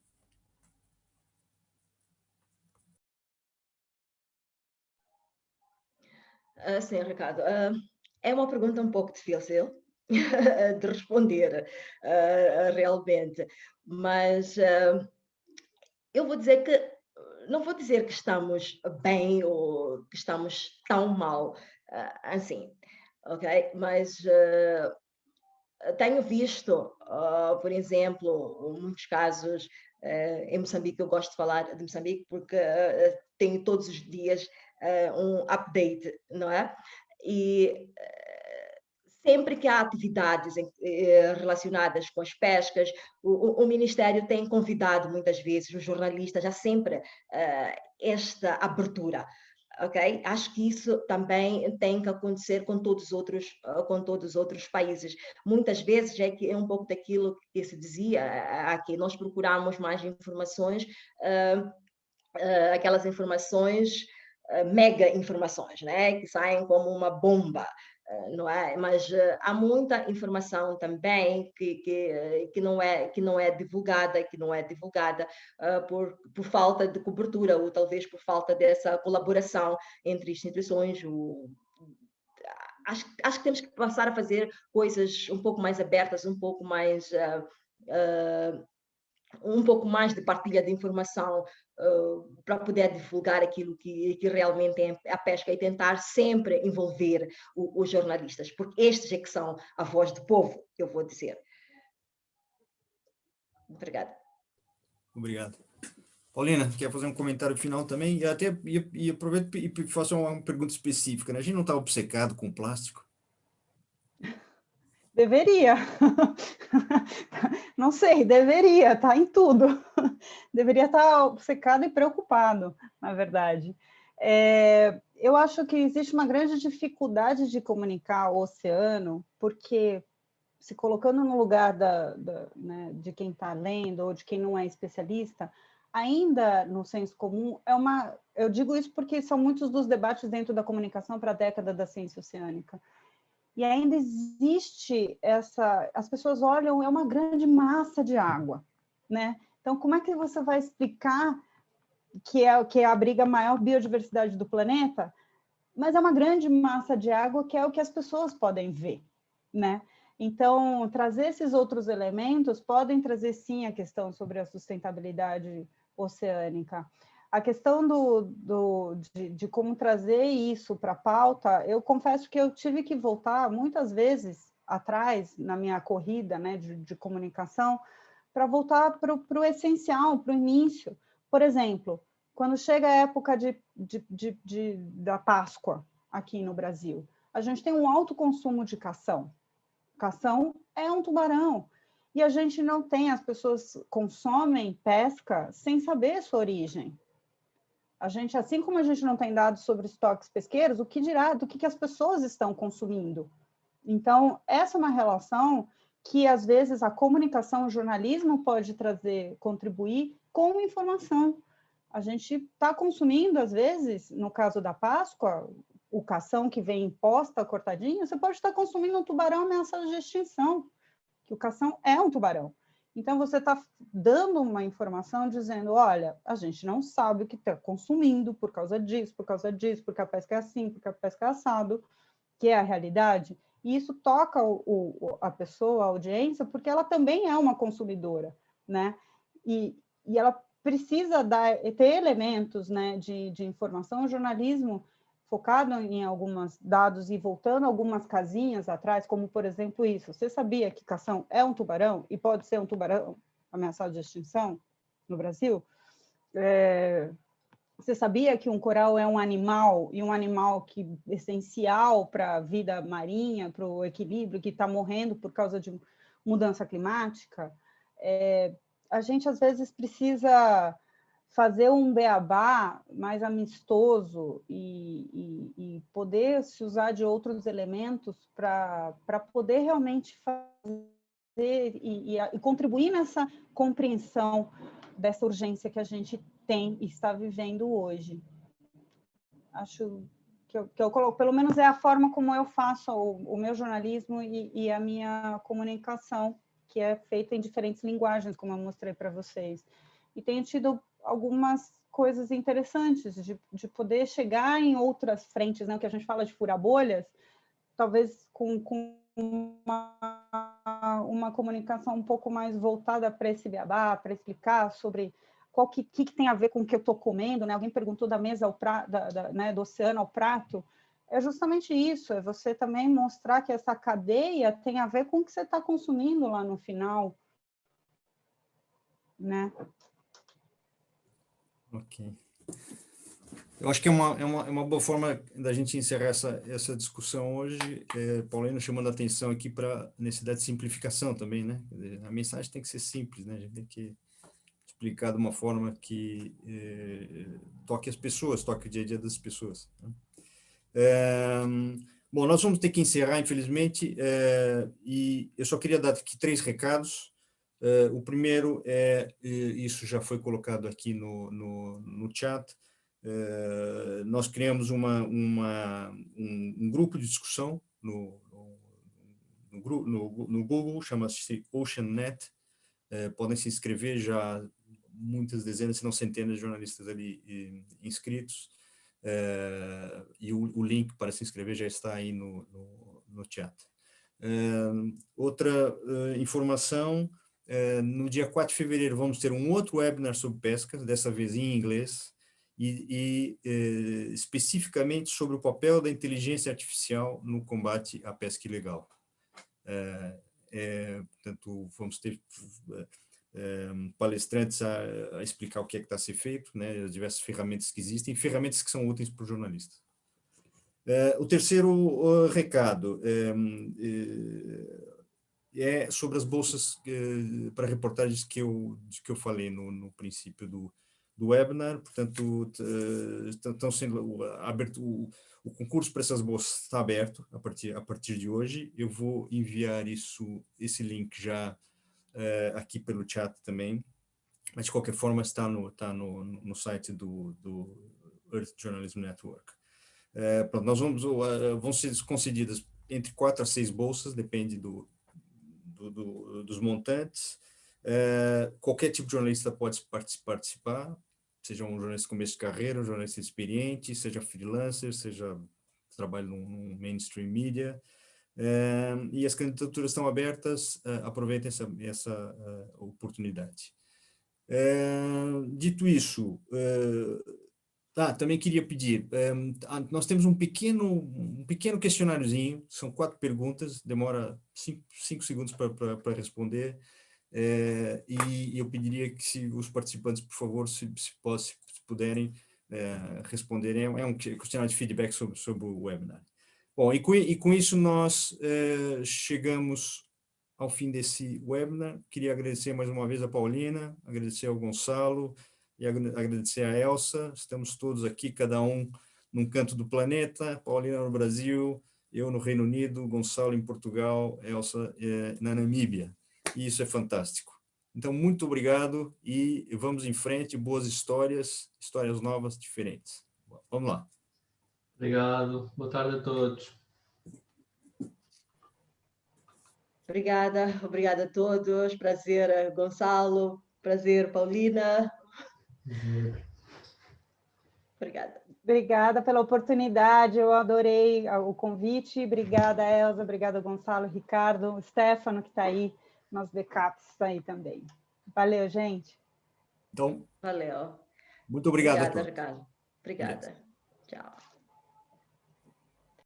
Uh, sim, Ricardo. Uh, é uma pergunta um pouco difícil de responder uh, realmente, mas eu vou dizer que não vou dizer que estamos bem ou que estamos tão mal assim, ok? Mas tenho visto, por exemplo, muitos casos em Moçambique, eu gosto de falar de Moçambique porque tenho todos os dias um update, não é? E uh, sempre que há atividades em, uh, relacionadas com as pescas, o, o, Ministério tem convidado muitas vezes os jornalistas, há sempre esta abertura. Ok? Acho que isso também tem que acontecer com todos os outros, com todos os outros países. Muitas vezes é que é um pouco daquilo que se dizia aqui. Nós procuramos mais informações, aquelas informações eh, mega informações, né? que saem como uma bomba, eh, não é? Mas uh, há muita informação também que, que, que, não é, que não é divulgada, que não é divulgada uh, por, por falta de cobertura ou talvez por falta dessa colaboração entre instituições. O, acho, acho que temos que passar a fazer coisas um pouco mais abertas, um pouco mais uh, um pouco mais de partilha de informação para poder divulgar aquilo que, que realmente é a pesca e tentar sempre envolver o, os jornalistas, porque estes é que são a voz do povo, eu vou dizer. Obrigada. Obrigado. Paulina, quer fazer um comentário final também? E até e, e aproveito e faço uma pergunta específica. Né? A gente não está obcecado com plástico? Deveria. Não sei, deveria, tá em tudo. Deveria estar tá obcecado e preocupado, na verdade. É, eu acho que existe uma grande dificuldade de comunicar o oceano, porque se colocando no lugar da, da né, de quem está lendo ou de quem não é especialista, ainda no senso comum é uma. Eu digo isso porque são muitos dos debates dentro da comunicação para a década da ciência oceânica e ainda existe essa, as pessoas olham, é uma grande massa de água, né? Então, como é que você vai explicar que é que abriga a maior biodiversidade do planeta, mas é uma grande massa de água que é o que as pessoas podem ver, né? Então, trazer esses outros elementos podem trazer sim a questão sobre a sustentabilidade oceânica. A questão do, do, de, de como trazer isso para a pauta, eu confesso que eu tive que voltar muitas vezes atrás na minha corrida né, de, de comunicação para voltar para o essencial, para o início. Por exemplo, quando chega a época de, de, de, da Páscoa aqui no Brasil, a gente tem um alto consumo de cação. Cação é um tubarão. E a gente não tem, as pessoas consomem pesca sem saber sua origem. A gente, assim como a gente não tem dados sobre estoques pesqueiros, o que dirá do que, que as pessoas estão consumindo? Então, essa é uma relação que, às vezes, a comunicação, o jornalismo pode trazer, contribuir com informação. A gente está consumindo, às vezes, no caso da Páscoa, o cação que vem imposta, cortadinho, você pode estar consumindo um tubarão ameaçado de extinção, que o cação é um tubarão. Então, você está dando uma informação dizendo, olha, a gente não sabe o que está consumindo por causa disso, por causa disso, porque a pesca é assim, porque a pesca é assado, que é a realidade. E isso toca o, o, a pessoa, a audiência, porque ela também é uma consumidora, né? E, e ela precisa dar, ter elementos né, de, de informação. O jornalismo focado em alguns dados e voltando algumas casinhas atrás, como por exemplo isso. Você sabia que cação é um tubarão e pode ser um tubarão ameaçado de extinção no Brasil? É, você sabia que um coral é um animal e um animal que é essencial para a vida marinha, para o equilíbrio, que está morrendo por causa de mudança climática? É, a gente às vezes precisa fazer um beabá mais amistoso e, e, e poder se usar de outros elementos para poder realmente fazer e, e, contribuir nessa compreensão dessa urgência que a gente tem e está vivendo hoje. Acho que eu, que eu coloco, pelo menos é a forma como eu faço o, o meu jornalismo e, a minha comunicação, que é feita em diferentes linguagens, como eu mostrei para vocês. E tenho tido algumas coisas interessantes de, de poder chegar em outras frentes, né? o que a gente fala de furar bolhas, talvez com, com uma, uma comunicação um pouco mais voltada para esse beabá, para explicar sobre qual que, que, tem a ver com o que eu estou comendo, né? Alguém perguntou da mesa ao prato, da, da, né, do oceano ao prato. É justamente isso, é você também mostrar que essa cadeia tem a ver com o que você está consumindo lá no final, né? Ok. Eu acho que é uma, é uma, é uma boa forma da gente encerrar essa, essa discussão hoje, é, Paulino chamando a atenção aqui para a necessidade de simplificação também, né? A mensagem tem que ser simples, né? A gente tem que explicar de uma forma que é, toque as pessoas, toque o dia a dia das pessoas. Né? É, bom, nós vamos ter que encerrar, infelizmente, e eu só queria dar aqui três recados. Uh, o primeiro é, isso já foi colocado aqui no, no, no chat, uh, nós criamos uma, uma, um, um, grupo de discussão no, no, no, no Google, chama-se OceanNet, uh, podem se inscrever, já muitas dezenas, se não centenas de jornalistas ali e, inscritos, e o, o, link para se inscrever já está aí no, no, chat. outra informação, no dia 4 de fevereiro vamos ter um outro webinar sobre pesca, dessa vez em inglês, e, e uh, especificamente sobre o papel da inteligência artificial no combate à pesca ilegal. Uh, é, portanto, vamos ter palestrantes a, a, explicar o que é que está a ser feito, né, as diversas ferramentas que existem, ferramentas que são úteis para o jornalista. o terceiro recado, é sobre as bolsas eh, para reportagens que eu, que eu falei no, no princípio do, do webinar, portanto, estão sendo aberto, o, o concurso para essas bolsas está aberto a partir, a partir de hoje, eu vou enviar isso, esse link já eh, aqui pelo chat também, mas de qualquer forma está no, está no, no site do, do Earth Journalism Network. Eh, pronto, nós vamos, vão ser concedidas entre quatro a seis bolsas, depende do, do, do, dos montantes. Uh, qualquer tipo de jornalista pode participar, seja um jornalista com começo de carreira, um jornalista experiente, seja freelancer, seja trabalho num, mainstream media. Uh, e as candidaturas estão abertas, uh, aproveitem essa, essa oportunidade. dito isso, ah, também queria pedir, um, nós temos um pequeno, um pequeno questionáriozinho, são quatro perguntas, demora cinco, cinco segundos para responder, é, e eu pediria que se os participantes, por favor, se, se, se puderem é, responderem, é um questionário de feedback sobre, sobre o webinar. Bom, e com, e com isso nós é, chegamos ao fim desse webinar, queria agradecer mais uma vez a Paulina, agradecer ao Gonçalo, e agradecer a Elsa, estamos todos aqui, cada um num canto do planeta, Paulina no Brasil, eu no Reino Unido, Gonçalo em Portugal, Elsa é, na Namíbia, e isso é fantástico. Então, muito obrigado e vamos em frente, boas histórias, histórias novas, diferentes. Vamos lá. Obrigado, boa tarde a todos. Obrigada, obrigada a todos, prazer Gonçalo, prazer Paulina, Obrigada. Obrigada pela oportunidade, eu adorei o convite. Obrigada, Elza, obrigada, Gonçalo, Ricardo, Stefano, que está aí, nos backups está aí também. Valeu, gente. Então, Valeu. Muito obrigado. Obrigada, Ricardo. Obrigada. Tchau.